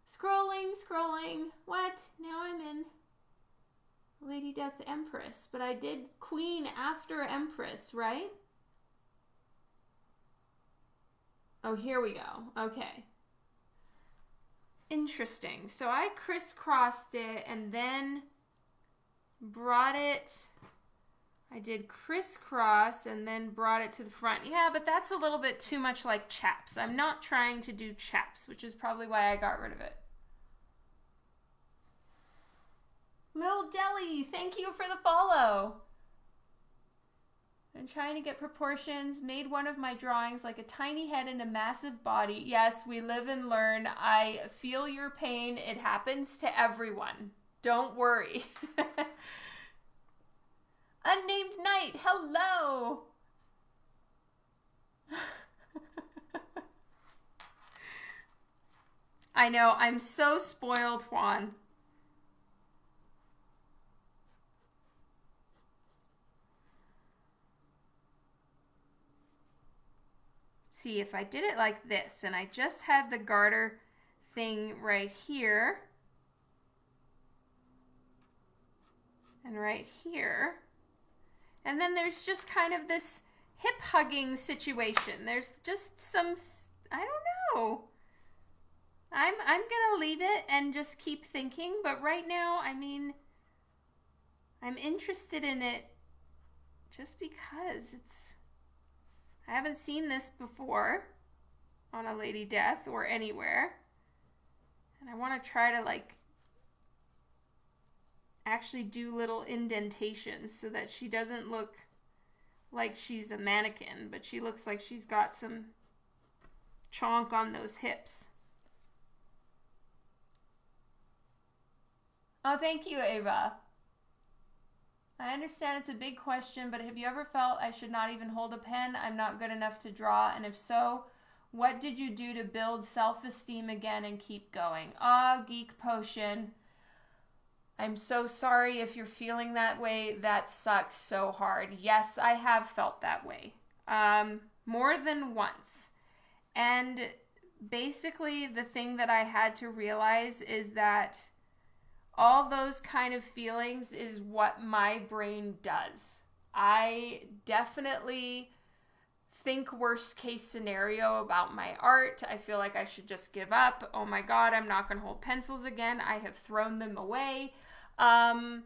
Scrolling, scrolling. What? Now I'm in Lady Death Empress. But I did Queen after Empress, right? Oh, here we go. Okay. Interesting. So I crisscrossed it and then brought it. I did crisscross and then brought it to the front. Yeah, but that's a little bit too much like chaps. I'm not trying to do chaps, which is probably why I got rid of it. Little Jelly, thank you for the follow. I'm trying to get proportions. Made one of my drawings like a tiny head and a massive body. Yes, we live and learn. I feel your pain. It happens to everyone. Don't worry. [laughs] Unnamed Knight, hello! [laughs] I know, I'm so spoiled, Juan. See if I did it like this and I just had the garter thing right here. And right here. And then there's just kind of this hip hugging situation. There's just some I don't know. I'm I'm gonna leave it and just keep thinking but right now I mean I'm interested in it just because it's I haven't seen this before on a Lady Death or anywhere. And I want to try to like actually do little indentations so that she doesn't look like she's a mannequin, but she looks like she's got some chonk on those hips. Oh, thank you, Ava. I understand it's a big question, but have you ever felt I should not even hold a pen? I'm not good enough to draw. And if so, what did you do to build self esteem again and keep going? Ah, Geek Potion. I'm so sorry if you're feeling that way. That sucks so hard. Yes, I have felt that way. Um, more than once. And basically, the thing that I had to realize is that all those kind of feelings is what my brain does. I definitely think worst case scenario about my art. I feel like I should just give up. Oh my god, I'm not going to hold pencils again. I have thrown them away. Um,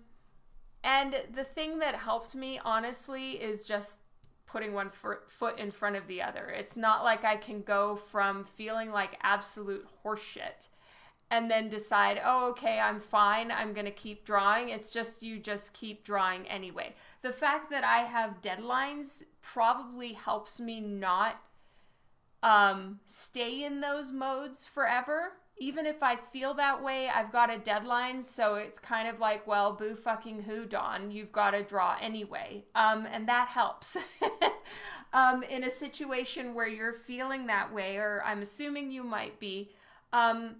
and the thing that helped me, honestly, is just putting one foot in front of the other. It's not like I can go from feeling like absolute horseshit and then decide, oh, okay, I'm fine. I'm going to keep drawing. It's just you just keep drawing anyway. The fact that I have deadlines probably helps me not um, stay in those modes forever. Even if I feel that way, I've got a deadline, so it's kind of like, well, boo fucking who, Don. You've got to draw anyway. Um, and that helps. [laughs] um, in a situation where you're feeling that way, or I'm assuming you might be, um,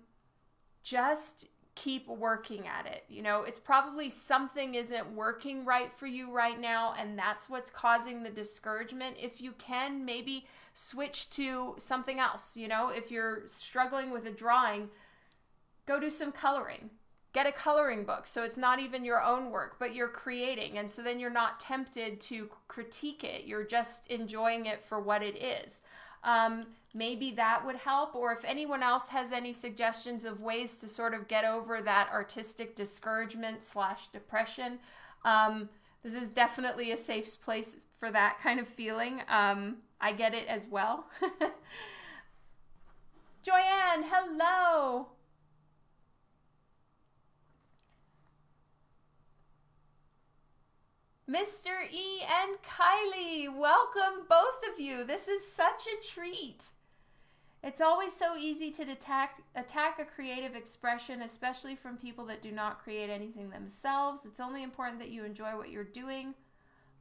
just keep working at it. You know, it's probably something isn't working right for you right now, and that's what's causing the discouragement. If you can, maybe switch to something else. You know, if you're struggling with a drawing, go do some coloring. get a coloring book so it's not even your own work but you're creating and so then you're not tempted to critique it you're just enjoying it for what it is um, maybe that would help or if anyone else has any suggestions of ways to sort of get over that artistic discouragement slash depression um, this is definitely a safe place for that kind of feeling. Um, i get it as well. [laughs] Joanne hello Mr. E and Kylie, welcome both of you. This is such a treat. It's always so easy to attack, attack a creative expression, especially from people that do not create anything themselves. It's only important that you enjoy what you're doing.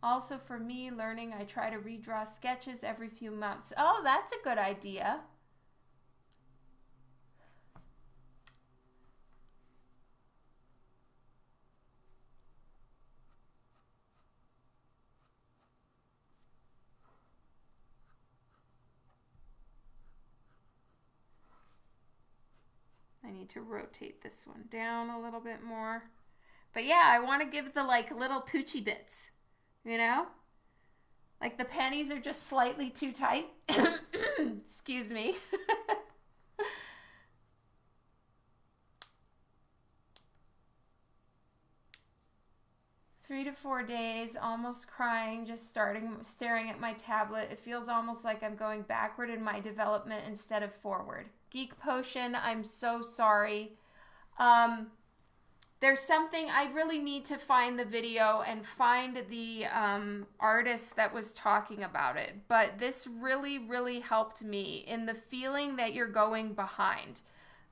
Also, for me, learning, I try to redraw sketches every few months. Oh, that's a good idea. I need to rotate this one down a little bit more. But yeah, I want to give the like little poochy bits, you know? Like the panties are just slightly too tight. [coughs] Excuse me. [laughs] Three to four days, almost crying, just starting staring at my tablet. It feels almost like I'm going backward in my development instead of forward. Geek Potion, I'm so sorry. Um, there's something I really need to find the video and find the um, artist that was talking about it. But this really, really helped me in the feeling that you're going behind,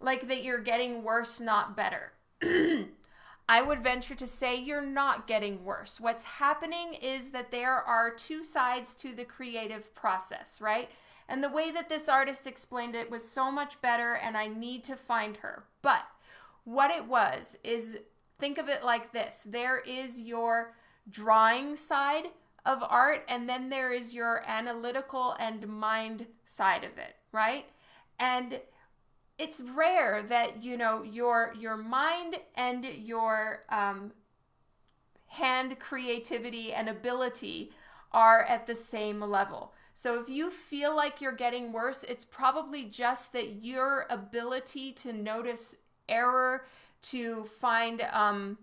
like that you're getting worse, not better. [clears throat] I would venture to say you're not getting worse. What's happening is that there are two sides to the creative process, right? And the way that this artist explained it was so much better, and I need to find her. But what it was is think of it like this there is your drawing side of art, and then there is your analytical and mind side of it, right? And it's rare that you know your your mind and your um, hand creativity and ability are at the same level. So if you feel like you're getting worse, it's probably just that your ability to notice error, to find um,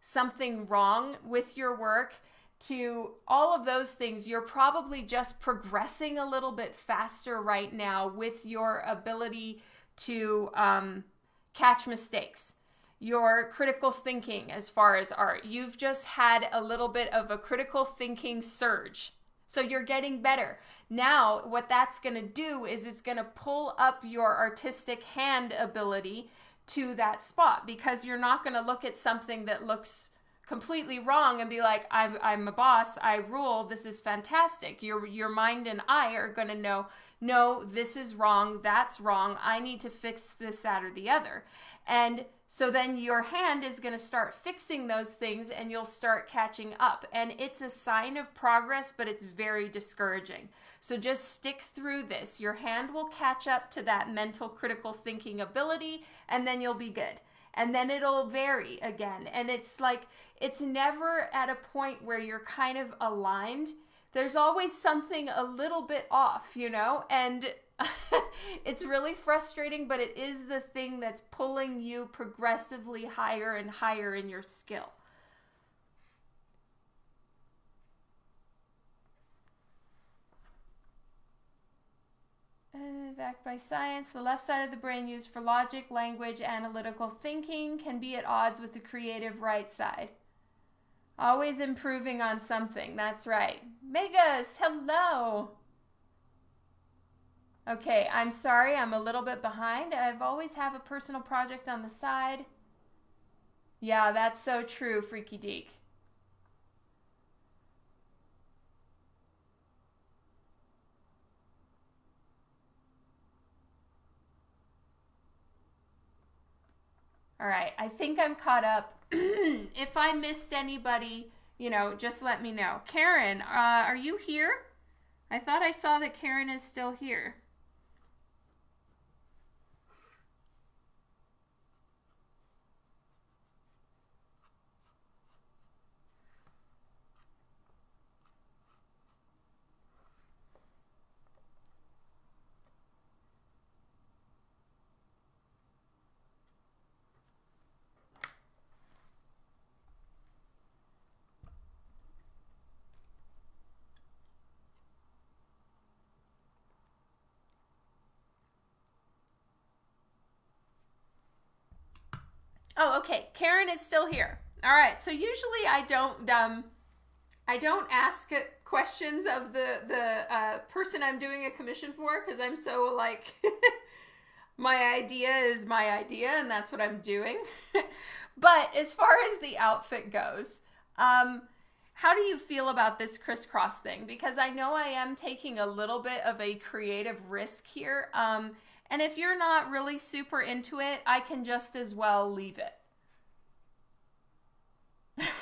something wrong with your work, to all of those things, you're probably just progressing a little bit faster right now with your ability to um, catch mistakes your critical thinking as far as art. You've just had a little bit of a critical thinking surge. So you're getting better. Now, what that's going to do is it's going to pull up your artistic hand ability to that spot because you're not going to look at something that looks completely wrong and be like I'm I'm a boss, I rule, this is fantastic. Your your mind and eye are going to know no, this is wrong, that's wrong. I need to fix this that or the other. And so then your hand is going to start fixing those things and you'll start catching up. And it's a sign of progress, but it's very discouraging. So just stick through this. Your hand will catch up to that mental critical thinking ability, and then you'll be good. And then it'll vary again. And it's like, it's never at a point where you're kind of aligned. There's always something a little bit off, you know? And [laughs] it's really frustrating, but it is the thing that's pulling you progressively higher and higher in your skill. Uh, backed by science, the left side of the brain used for logic, language, analytical thinking can be at odds with the creative right side. Always improving on something, that's right. Megas, hello! Okay, I'm sorry, I'm a little bit behind. I've always have a personal project on the side. Yeah, that's so true, Freaky Deek. All right, I think I'm caught up. [clears throat] if I missed anybody, you know, just let me know. Karen, uh, are you here? I thought I saw that Karen is still here. Oh, okay. Karen is still here. All right. So usually I don't um I don't ask questions of the the uh, person I'm doing a commission for because I'm so like [laughs] my idea is my idea and that's what I'm doing. [laughs] but as far as the outfit goes, um, how do you feel about this crisscross thing? Because I know I am taking a little bit of a creative risk here. Um, and if you're not really super into it, I can just as well leave it.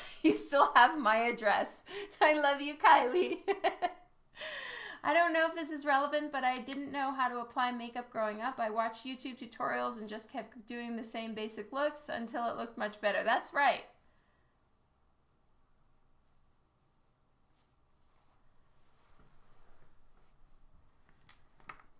[laughs] you still have my address. I love you, Kylie. [laughs] I don't know if this is relevant, but I didn't know how to apply makeup growing up. I watched YouTube tutorials and just kept doing the same basic looks until it looked much better. That's right.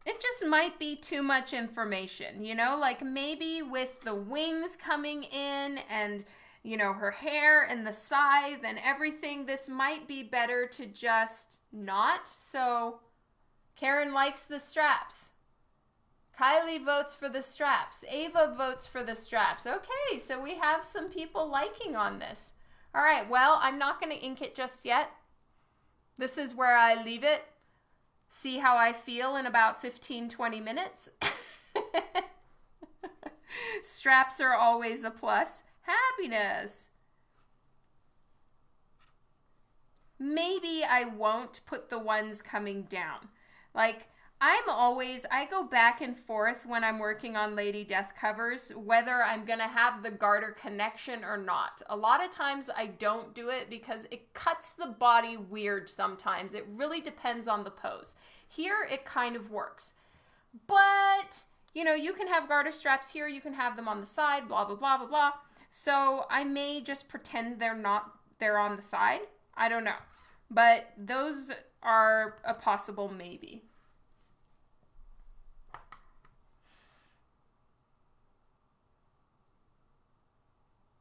It just might be too much information, you know, like maybe with the wings coming in and, you know, her hair and the scythe and everything, this might be better to just not. So Karen likes the straps. Kylie votes for the straps. Ava votes for the straps. Okay, so we have some people liking on this. All right, well, I'm not going to ink it just yet. This is where I leave it see how I feel in about 15, 20 minutes. [laughs] Straps are always a plus. Happiness. Maybe I won't put the ones coming down. Like, I'm always, I go back and forth when I'm working on Lady Death covers, whether I'm going to have the garter connection or not. A lot of times I don't do it because it cuts the body weird sometimes. It really depends on the pose. Here it kind of works. But, you know, you can have garter straps here, you can have them on the side, blah, blah, blah, blah, blah. So I may just pretend they're not, they're on the side. I don't know. But those are a possible maybe.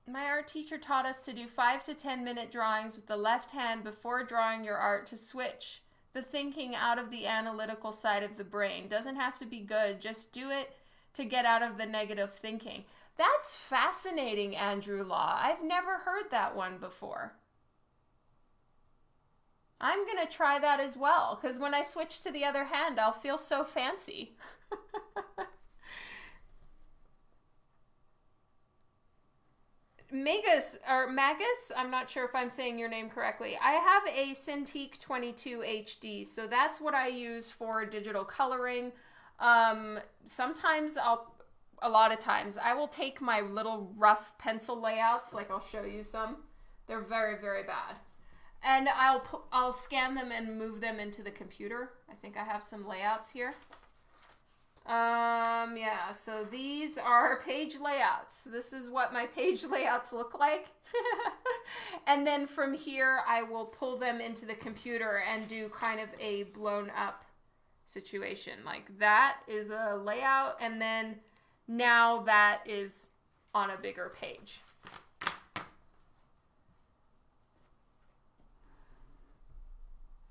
My art teacher taught us to do 5 to 10 minute drawings with the left hand before drawing your art to switch the thinking out of the analytical side of the brain. Doesn't have to be good, just do it to get out of the negative thinking. That's fascinating, Andrew Law. I've never heard that one before. I'm going to try that as well because when I switch to the other hand, I'll feel so fancy. [laughs] Magus or Magus, I'm not sure if I'm saying your name correctly. I have a Cintiq 22 HD, so that's what I use for digital coloring. Um, sometimes I'll, a lot of times, I will take my little rough pencil layouts, like I'll show you some. They're very, very bad. And I'll I'll scan them and move them into the computer. I think I have some layouts here. Um, yeah, so these are page layouts. This is what my page [laughs] layouts look like. [laughs] and then from here, I will pull them into the computer and do kind of a blown up situation. Like that is a layout, and then now that is on a bigger page.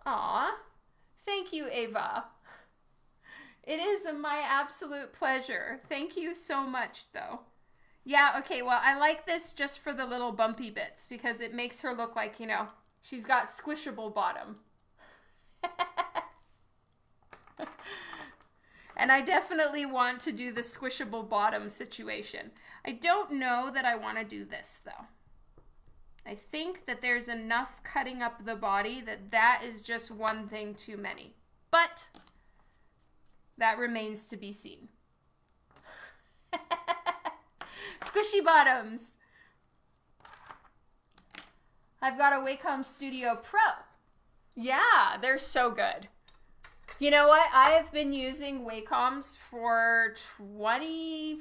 Aw, thank you, Ava. It is my absolute pleasure. Thank you so much, though. Yeah, okay, well, I like this just for the little bumpy bits because it makes her look like, you know, she's got squishable bottom. [laughs] and I definitely want to do the squishable bottom situation. I don't know that I want to do this, though. I think that there's enough cutting up the body that that is just one thing too many. But that remains to be seen. [laughs] Squishy bottoms. I've got a Wacom Studio Pro. Yeah, they're so good. You know what? I have been using Wacoms for 20,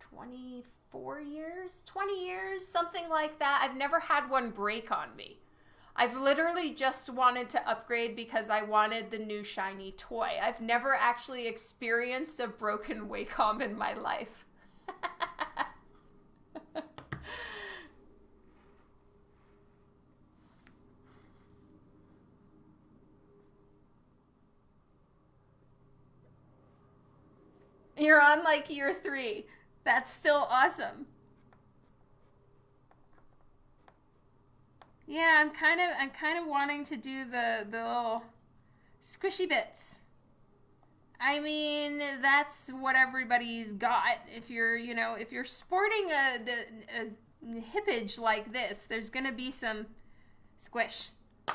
24 years, 20 years, something like that. I've never had one break on me. I've literally just wanted to upgrade because I wanted the new shiny toy. I've never actually experienced a broken [laughs] Wacom in my life. [laughs] You're on like year three. That's still awesome. Yeah, I'm kind of I'm kind of wanting to do the the little squishy bits. I mean, that's what everybody's got. If you're, you know, if you're sporting a, a, a hippage like this, there's gonna be some squish. [laughs]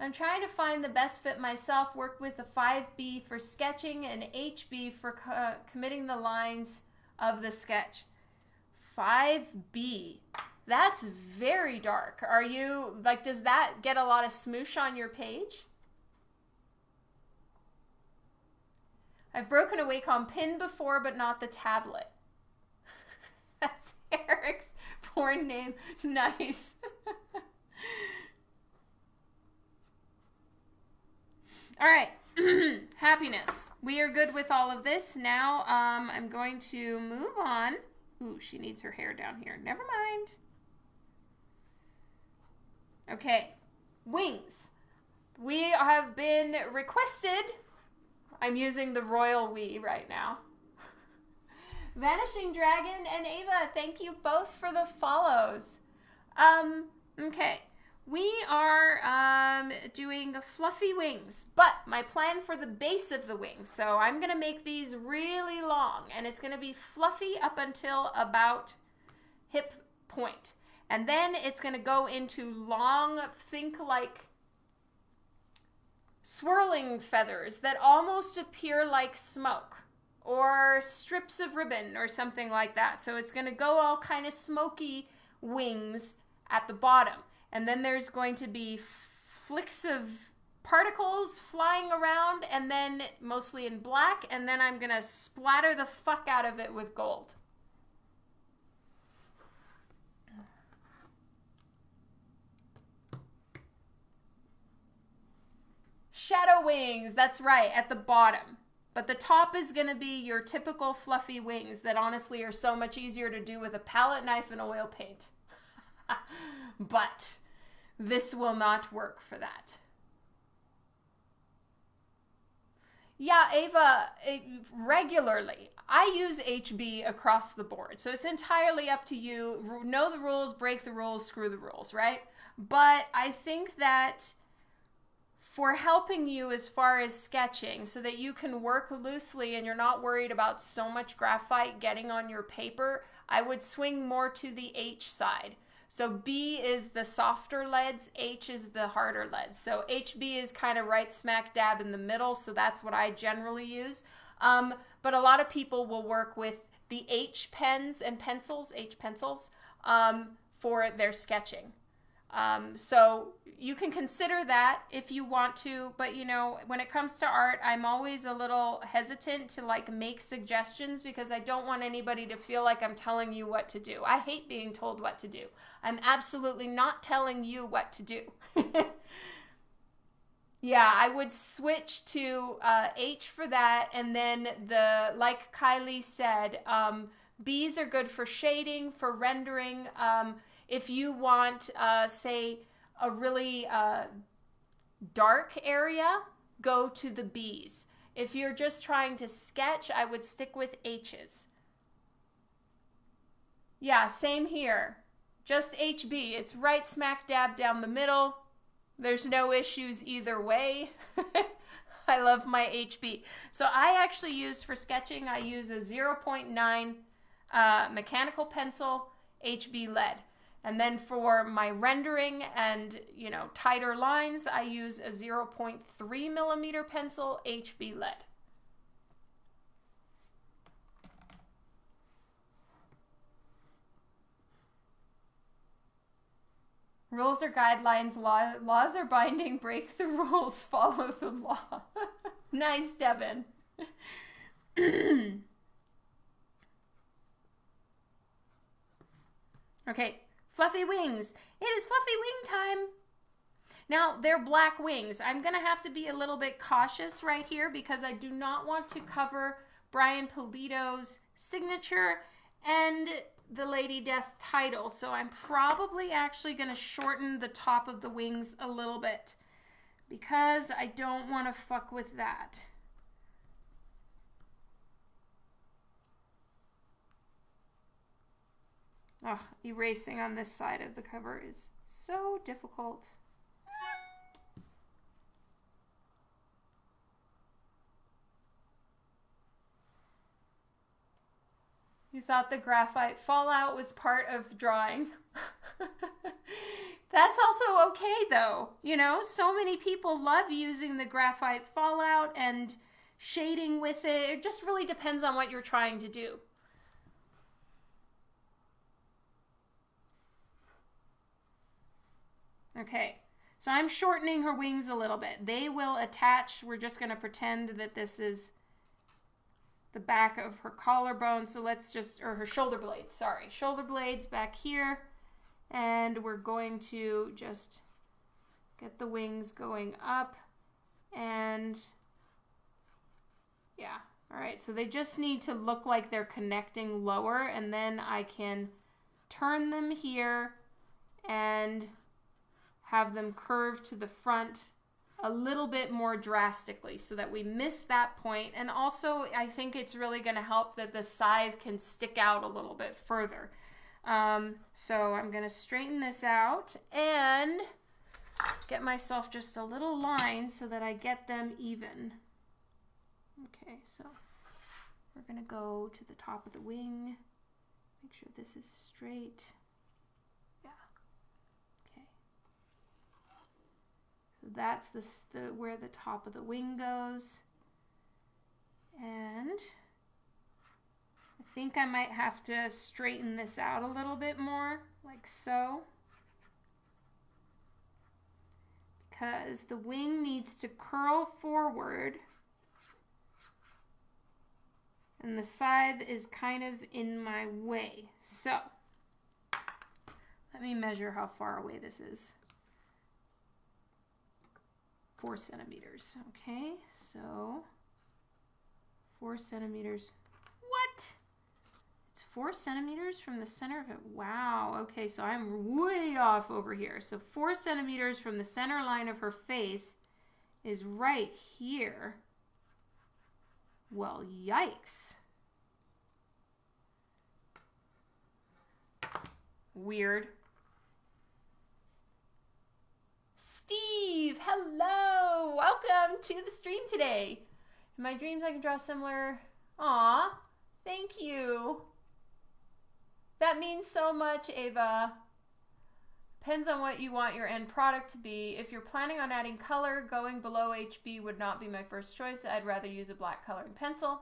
I'm trying to find the best fit myself. Work with a 5B for sketching and HB for co committing the lines of the sketch. 5B. That's very dark. Are you, like, does that get a lot of smoosh on your page? I've broken a Wacom pin before, but not the tablet. [laughs] That's Eric's porn name. [laughs] Nice. [laughs] all right. [clears throat] Happiness. We are good with all of this. Now um, I'm going to move on. Ooh, she needs her hair down here. Never mind. Okay. Wings. We have been requested I'm using the royal we right now. [laughs] Vanishing Dragon and Ava, thank you both for the follows. Um, okay. We are um, doing fluffy wings, but my plan for the base of the wings, so I'm to make these really long, and it's to be fluffy up until about hip point. And then it's to go into long, think like swirling feathers that almost appear like smoke or strips of ribbon or something like that. So it's to go all kind of smoky wings at the bottom. And then there's going to be flicks of particles flying around and then mostly in black and then I'm going to splatter the fuck out of it with gold. Shadow wings, that's right, at the bottom. But the top is going to be your typical fluffy wings that honestly are so much easier to do with a palette knife and oil paint. [laughs] but this will not work for that. Yeah, Ava, eh, regularly. I use HB across the board. So it's entirely up to you. Know the rules, break the rules, screw the rules, right? But I think that for helping you as far as sketching so that you can work loosely and you're not worried about so much graphite getting on your paper, I would swing more to the H side. So B is the softer leads, H is the harder leads. So HB is kind of right smack dab in the middle, so that's what I generally use. Um, but a lot of people will work with the H pens and pencils, H pencils, um, for their sketching. Um, so you can consider that if you want to, but you know, when it comes to art, I'm always a little hesitant to like make suggestions because I don't want anybody to feel like I'm telling you what to do. I hate being told what to do. I'm absolutely not telling you what to do. [laughs] yeah, I would switch to uh, H for that, and then the like Kylie said, um, B's are good for shading, for rendering. Um, if you want, uh, say, a really uh, dark area, go to the B's. If you're just trying to sketch, I would stick with H's. Yeah, same here. Just HB. It's right smack dab down the middle. There's no issues either way. [laughs] I love my HB. So I actually use for sketching, I use a 0.9 uh, mechanical pencil HB lead. And then for my rendering and, you know, tighter lines, I use a 0.3 millimeter pencil HB lead. Rules are guidelines, law, laws are binding, [laughs] break the rules, follow the law. [laughs] nice, Devin. [clears throat] okay, Fluffy wings. It is fluffy wing time. Now, they're black wings. I'm going to have to be a little bit cautious right here because I do not want to cover Brian Pulido's signature and the Lady Death title. So I'm probably actually going to shorten the top of the wings a little bit because I don't want to fuck with that. Oh, erasing on this side of the cover is so difficult. You thought the graphite fallout was part of drawing. [laughs] That's also okay though. You know, so many people love using the graphite fallout and shading with it. It just really depends on what you're trying to do. Okay, so I'm shortening her wings a little bit. They will attach. We're just going to pretend that this is the back of her collarbone. So let's just, or her shoulder blades, sorry. Shoulder blades back here. And we're going to just get the wings going up and yeah. All right, so they just need to look like they're connecting lower and then I can turn them here and have them curve to the front a little bit more drastically so that we miss that point. And also, I think it's really going to help that the scythe can stick out a little bit further. Um, so I'm going to straighten this out and get myself just a little line so that I get them even. Okay, so we're going to go to the top of the wing. Make sure this is straight. That's the, the where the top of the wing goes. And I think I might have to straighten this out a little bit more, like so. Because the wing needs to curl forward and the scythe is kind of in my way. So let me measure how far away this is four centimeters. Okay, so four centimeters. What? It's four centimeters from the center of it. Wow. Okay, so I'm way off over here. So four centimeters from the center line of her face is right here. Well, yikes. Weird. Steve, hello! Welcome to the stream today. In my dreams, I can draw similar. Aw, thank you. That means so much, Ava. Depends on what you want your end product to be. If you're planning on adding color, going below HB would not be my first choice. I'd rather use a black coloring pencil.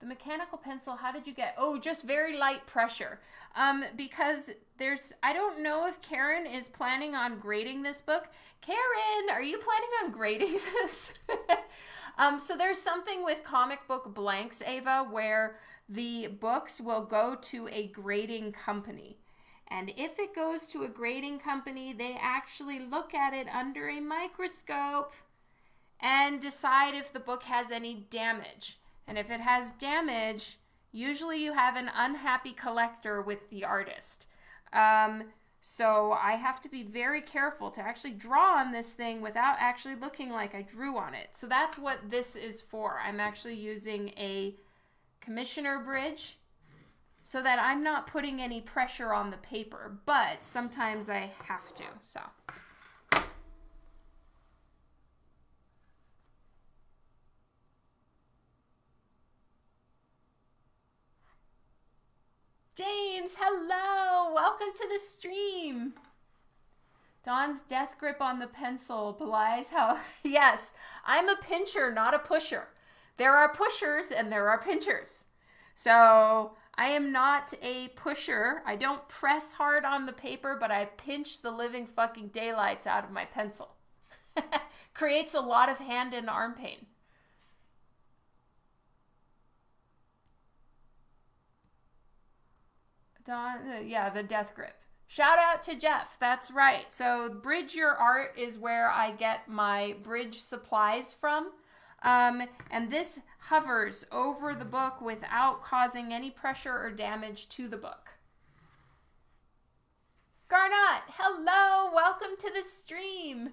The mechanical pencil, how did you get? Oh, just very light pressure. Um, because there's, I don't know if Karen is planning on grading this book. Karen, are you planning on grading [laughs] this? [laughs] um, so there's something with comic book blanks, Ava, where the books will go to a grading company. And if it goes to a grading company, they actually look at it under a microscope and decide if the book has any damage. And if it has damage, usually you have an unhappy collector with the artist. Um, so I have to be very careful to actually draw on this thing without actually looking like I drew on it. So that's what this is for. I'm actually using a commissioner bridge so that I'm not putting any pressure on the paper, but sometimes I have to, so. James, hello! Welcome to the stream. Don's death grip on the pencil belies how. [laughs] yes, I'm a pincher, not a pusher. There are pushers and there are pinchers. So I am not a pusher. I don't press hard on the paper, but I pinch the living fucking daylights out of my pencil. [laughs] Creates a lot of hand and arm pain. Dawn, uh, yeah, the death grip. Shout out to Jeff. That's right. So, Bridge Your Art is where I get my bridge supplies from. Um, and this hovers over the book without causing any pressure or damage to the book. Garnot, hello, welcome to the stream.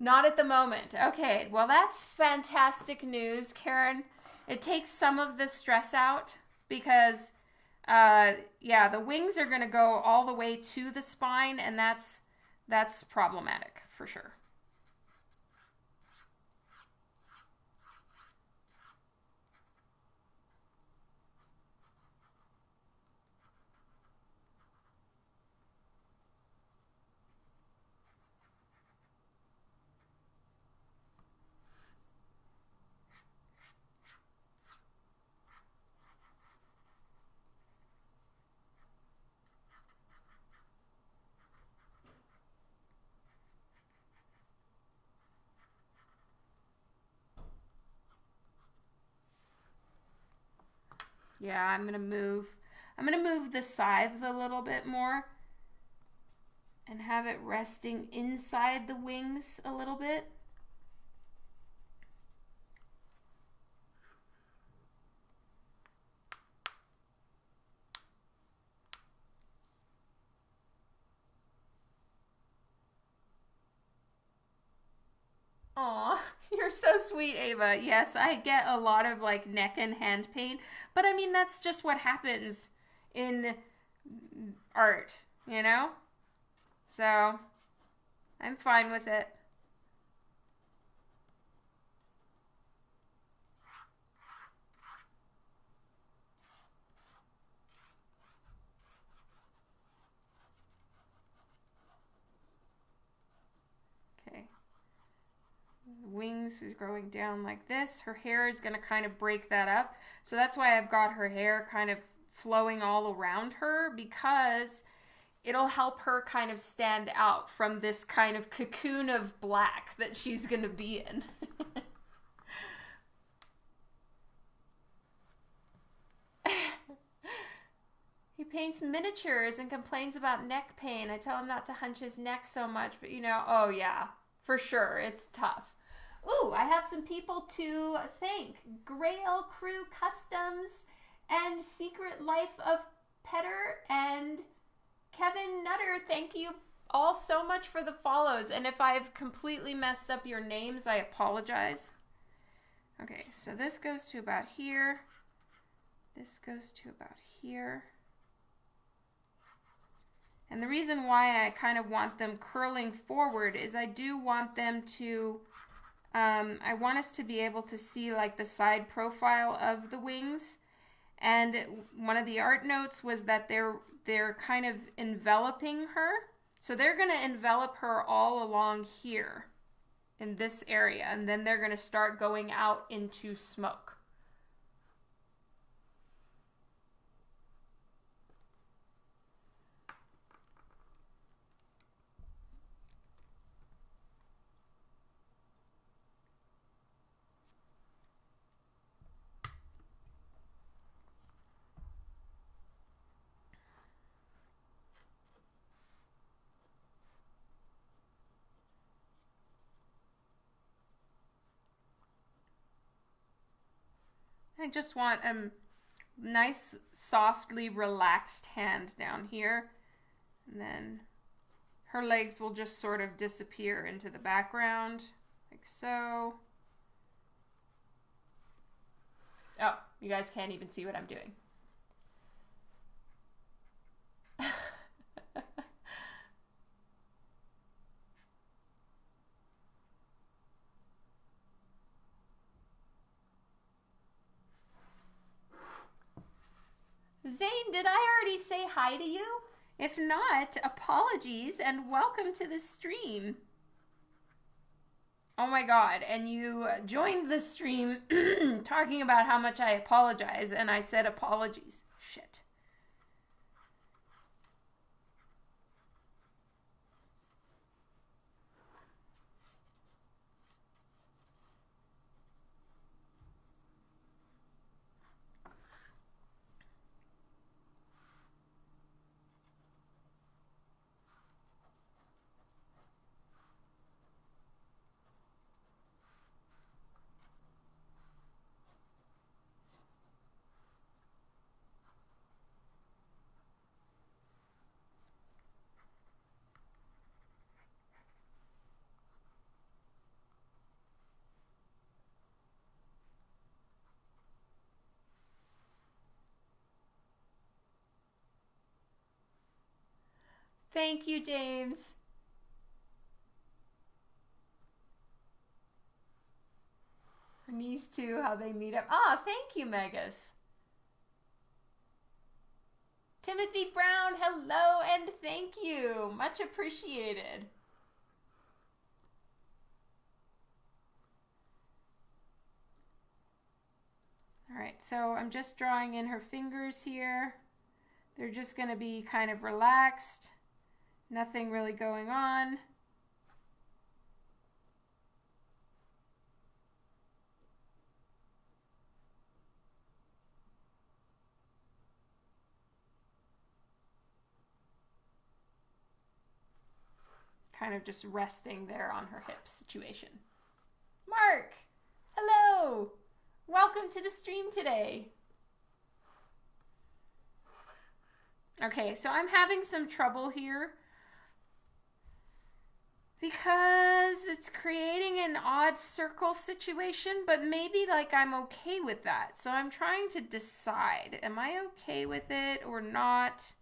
Not at the moment. Okay, well, that's fantastic news, Karen. It takes some of the stress out because, uh, yeah, the wings are going to go all the way to the spine, and that's that's problematic for sure. Yeah, I'm going to move. I'm going to move the scythe a little bit more and have it resting inside the wings a little bit. Aw, you're so sweet, Ava. Yes, I get a lot of like neck and hand pain, but I mean that's just what happens in art, you know? So, I'm fine with it. Wings is growing down like this. Her hair is going to kind of break that up. So that's why I've got her hair kind of flowing all around her because it'll help her kind of stand out from this kind of cocoon of black that she's going to be in. [laughs] he paints miniatures and complains about neck pain. I tell him not to hunch his neck so much, but you know, oh yeah, for sure, it's tough. Ooh, I have some people to thank. Grail Crew Customs and Secret Life of Petter and Kevin Nutter. Thank you all so much for the follows. And if I've completely messed up your names, I apologize. Okay, so this goes to about here. This goes to about here. And the reason why I kind of want them curling forward is I do want them to um, I want us to be able to see like the side profile of the wings. And one of the art notes was that they're they're kind of enveloping her. So they're going to envelop her all along here in this area and then they're going to start going out into smoke. I just want a nice, softly relaxed hand down here. And then her legs will just sort of disappear into the background, like so. Oh, you guys can't even see what I'm doing. Zane, did I already say hi to you? If not, apologies and welcome to the stream. Oh my god, and you joined the stream [clears throat] talking about how much I apologize, and I said apologies. Shit. Thank you, James. Her niece too, how they meet up. Ah, thank you, Megas. Timothy Brown, hello and thank you. Much appreciated. All right, so I'm just drawing in her fingers here. They're just going to be kind of relaxed, nothing really going on. Kind of just resting there on her hip situation. Mark, hello. Welcome to the stream today. Okay, so I'm having some trouble here because it's creating an odd circle situation, but maybe like I'm okay with that. So I'm trying to decide, am I okay with it or not?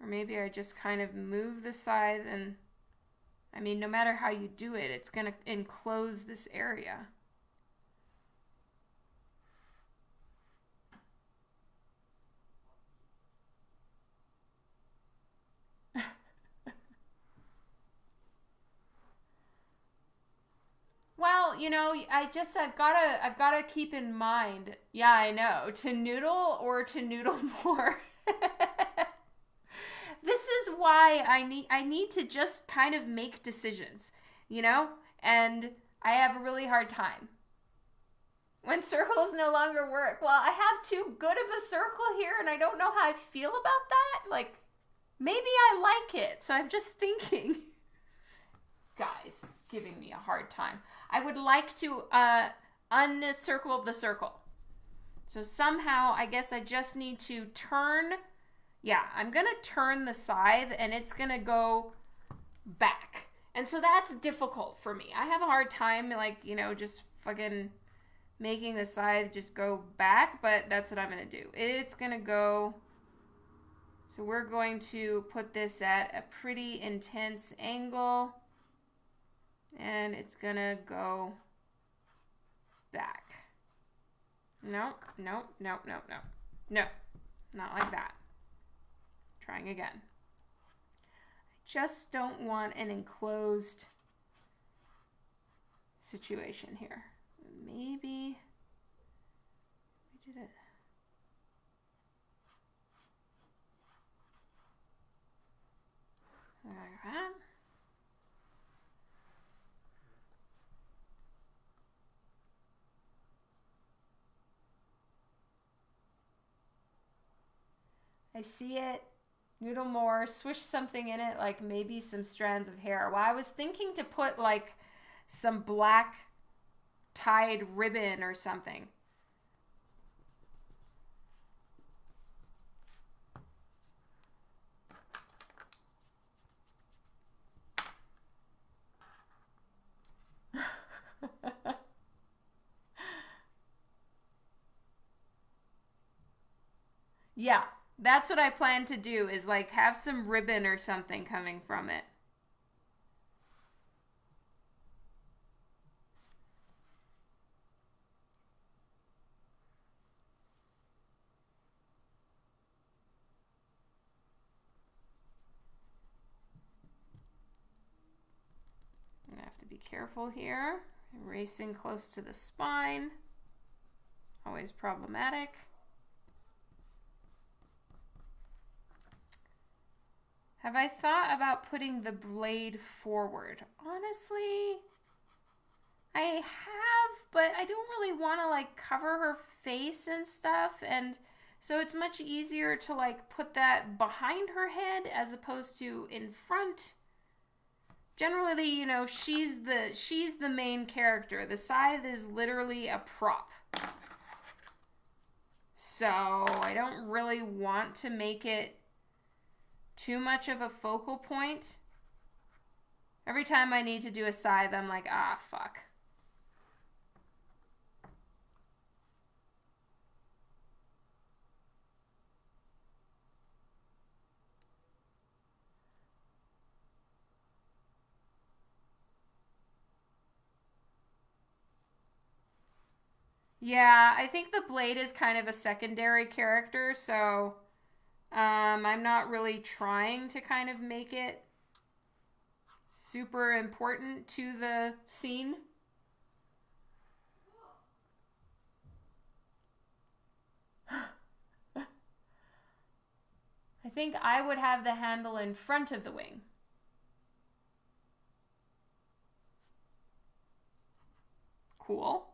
Or maybe I just kind of move the side and I mean, no matter how you do it, it's to enclose this area. Well, you know, I just I've got to I've got to keep in mind. Yeah, I know. [laughs] To noodle or to noodle [laughs] more. this is why I need I need to just kind of make decisions, you know? And I have a really hard time. When circles no longer work. Well, I have too good of a circle here and I don't know how I feel about that. Like maybe I like it. So I'm just thinking [laughs] guys giving me a hard time. I would like to uh uncircle the circle. So somehow I guess I just need to turn yeah, I'm going to turn the scythe and it's going to go back. And so that's difficult for me. I have a hard time, like, you know, just fucking making the scythe just go back, but that's what I'm going to do. It's going to go. So we're going to put this at a pretty intense angle. And it's to go back. No, no, no, no, no. No, not like that. Trying again. I just don't want an enclosed situation here. Maybe we did it. Like that. I see it noodle more, swish something in it, like maybe some strands of hair. Well, I was thinking to put like some black tied ribbon or something. [laughs] yeah, that's what I plan to do is like have some ribbon or something coming from it. I have to be careful here. Racing close to the spine. Always problematic. Have I thought about putting the blade forward? Honestly, I have, but I don't really want to like cover her face and stuff and so it's much easier to like put that behind her head as opposed to in front. Generally, you know, she's the she's the main character. The scythe is literally a prop. So, I don't really want to make it too much of a focal point. Every time I need to do a scythe, I'm like, ah, fuck. Yeah, I think the blade is kind of a secondary character, so um, I'm not really trying to kind of make it super important to the scene. [gasps] I think I would have the handle in front of the wing. Cool.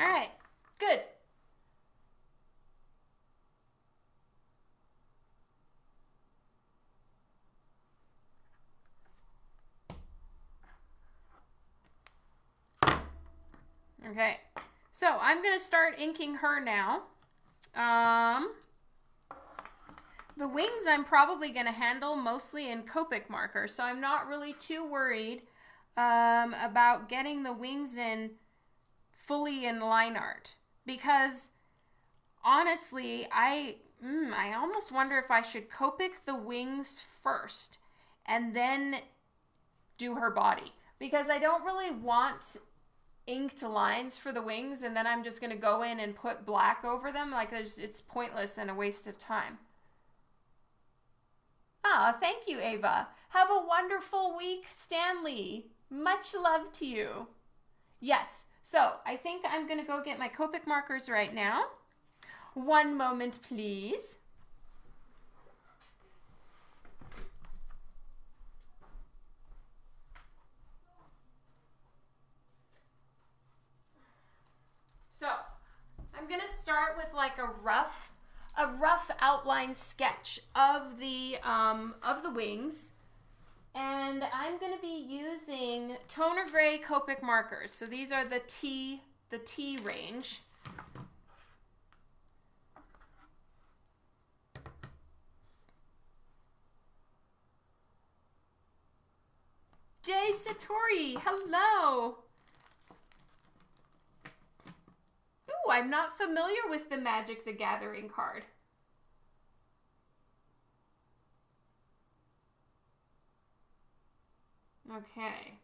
All right, good. Okay, so I'm going to start inking her now. Um, the wings I'm probably going to handle mostly in Copic marker, so I'm not really too worried um, about getting the wings in fully in line art because honestly, I mm, I almost wonder if I should Copic the wings first and then do her body because I don't really want inked lines for the wings and then I'm just going to go in and put black over them like it's pointless and a waste of time. Ah, thank you, Ava. Have a wonderful week, Stanley. Much love to you. Yes, so I think I'm going to go get my Copic markers right now. One moment, please. So I'm going to start with like a rough, a rough outline sketch of the, um, of the wings. And I'm going to be using toner gray Copic markers. So these are the T, the T range. Jay Satori, hello. Ooh, I'm not familiar with the Magic the Gathering card. Okay.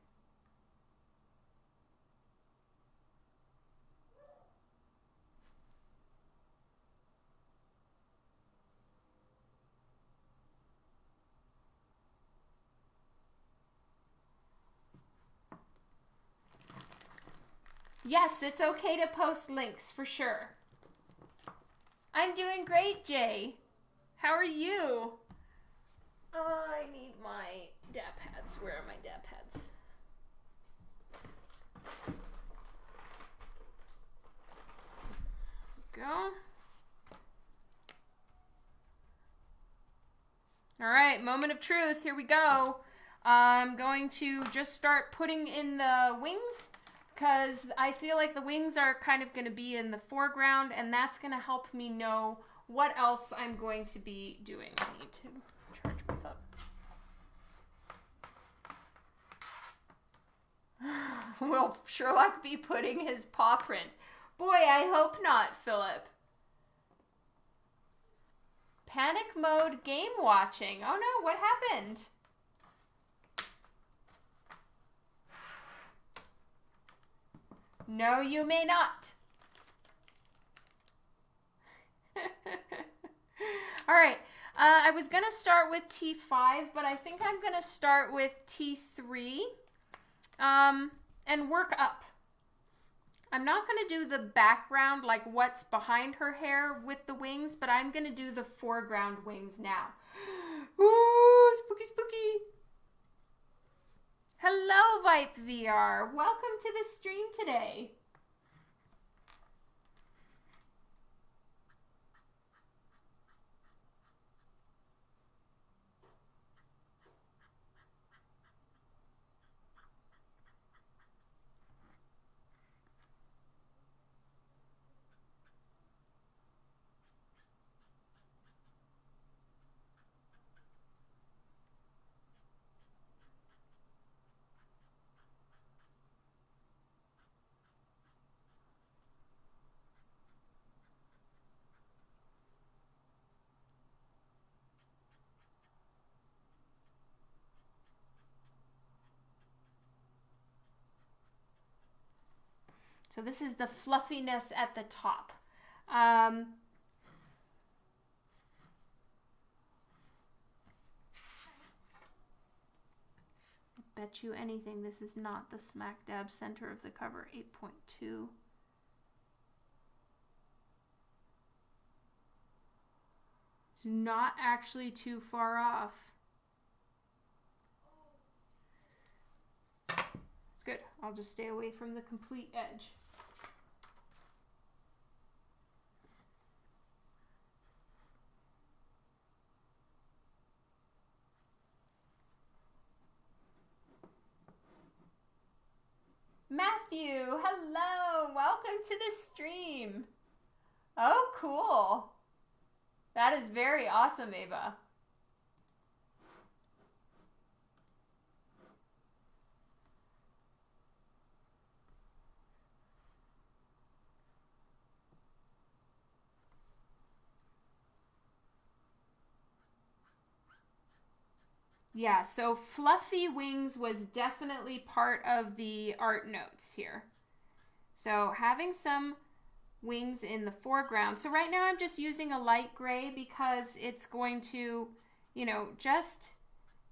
Yes, it's okay to post links for sure. I'm doing great, Jay. How are you? Oh, I need my dap pads. Where are my dap pads? Go. All right, moment of truth. Here we go. I'm going to just start putting in the wings because I feel like the wings are kind of going to be in the foreground and that's going to help me know what else I'm going to be doing. I need to charge my phone. [laughs] Will Sherlock be putting his paw print? Boy, I hope not, Philip. Panic mode game watching. Oh no, what happened? No, you may not. [laughs] All right. Uh, I was going to start with T5, but I think I'm going to start with T3 um, and work up. I'm not going to do the background, like what's behind her hair with the wings, but I'm going to do the foreground wings now. [gasps] Ooh, spooky, spooky. Hello, Vipe VR. Welcome to the stream today. So this is the fluffiness at the top. Um, bet you anything this is not the smack dab center of the cover 8.2 it's not actually too far off. It's good. I'll just stay away from the complete edge Matthew, hello. Welcome to the stream. Oh, cool. That is very awesome, Ava. Yeah, so Fluffy Wings was definitely part of the art notes here. So having some wings in the foreground. So right now I'm just using a light gray because it's going to, you know, just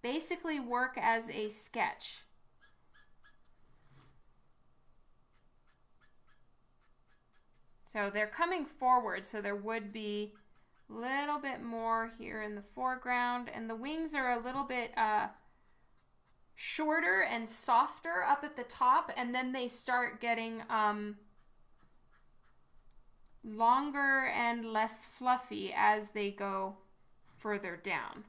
basically work as a sketch. So they're coming forward, so there would be little bit more here in the foreground and the wings are a little bit uh, shorter and softer up at the top and then they start getting um, longer and less fluffy as they go further down.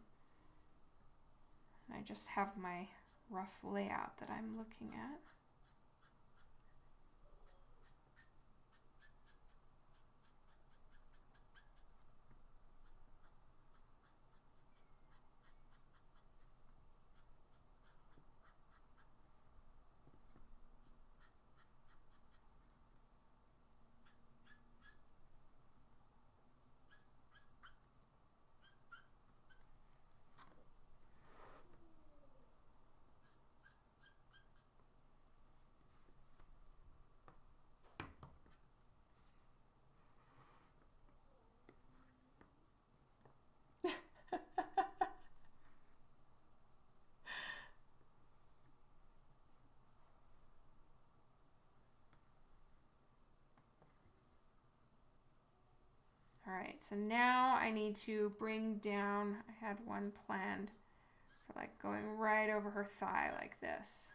I just have my rough layout that I'm looking at. All right, so now I need to bring down, I had one planned for like going right over her thigh like this.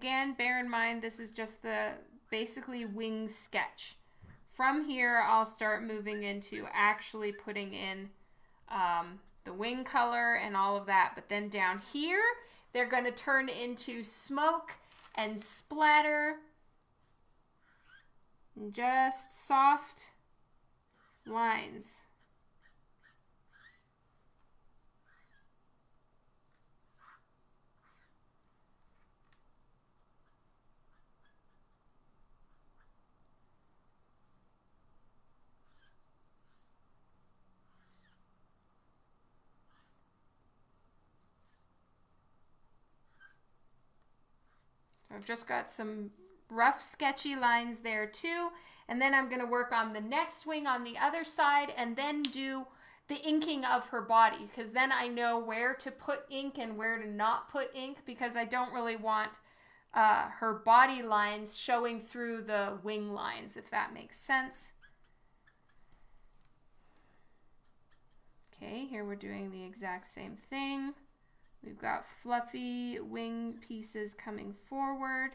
Again, bear in mind this is just the basically wing sketch. From here, I'll start moving into actually putting in um, the wing color and all of that. But then down here, they're going to turn into smoke and splatter And just soft lines. I've just got some rough sketchy lines there too. And then I'm going to work on the next wing on the other side and then do the inking of her body because then I know where to put ink and where to not put ink because I don't really want uh, her body lines showing through the wing lines, if that makes sense. Okay, here we're doing the exact same thing. We've got fluffy wing pieces coming forward.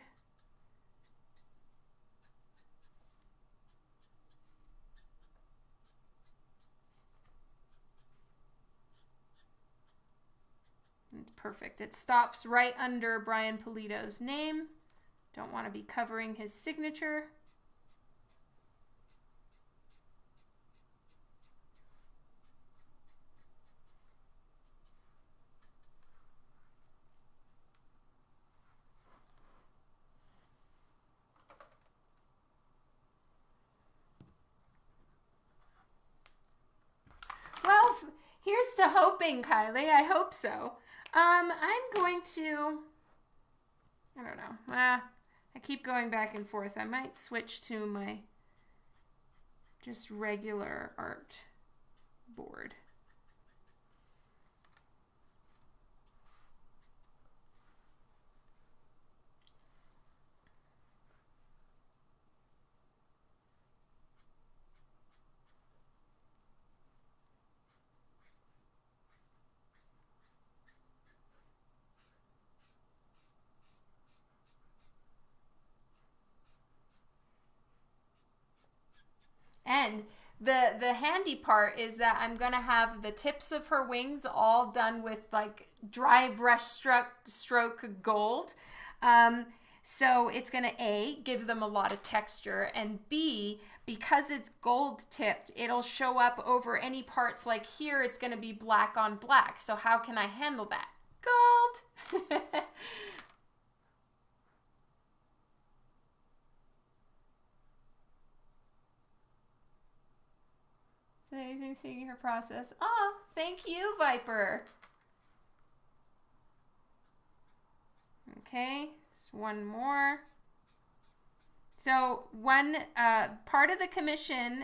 It's perfect. It stops right under Brian Pulido's name. Don't want to be covering his signature. Well, here's to hoping, Kylie. I hope so. Um, I'm going to. I don't know. Ah, I keep going back and forth. I might switch to my just regular art board. And the the handy part is that I'm gonna have the tips of her wings all done with like dry brush stroke stroke gold. Um, so it's gonna A, give them a lot of texture, and B, because it's gold tipped, it'll show up over any parts like here, it's gonna be black on black. So how can I handle that? Gold! [laughs] amazing seeing her process. Oh, thank you, Viper. Okay, just one more. So one uh, part of the commission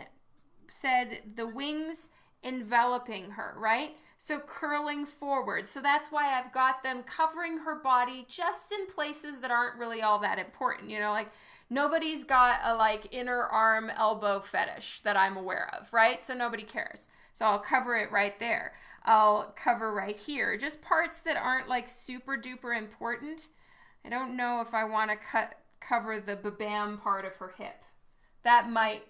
said the wings enveloping her, right? So curling forward. So that's why I've got them covering her body just in places that aren't really all that important. You know, like nobody's got a like inner arm elbow fetish that I'm aware of, right? So nobody cares. So I'll cover it right there. I'll cover right here. Just parts that aren't like super duper important. I don't know if I want to cut cover the babam part of her hip. That might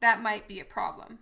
that might be a problem.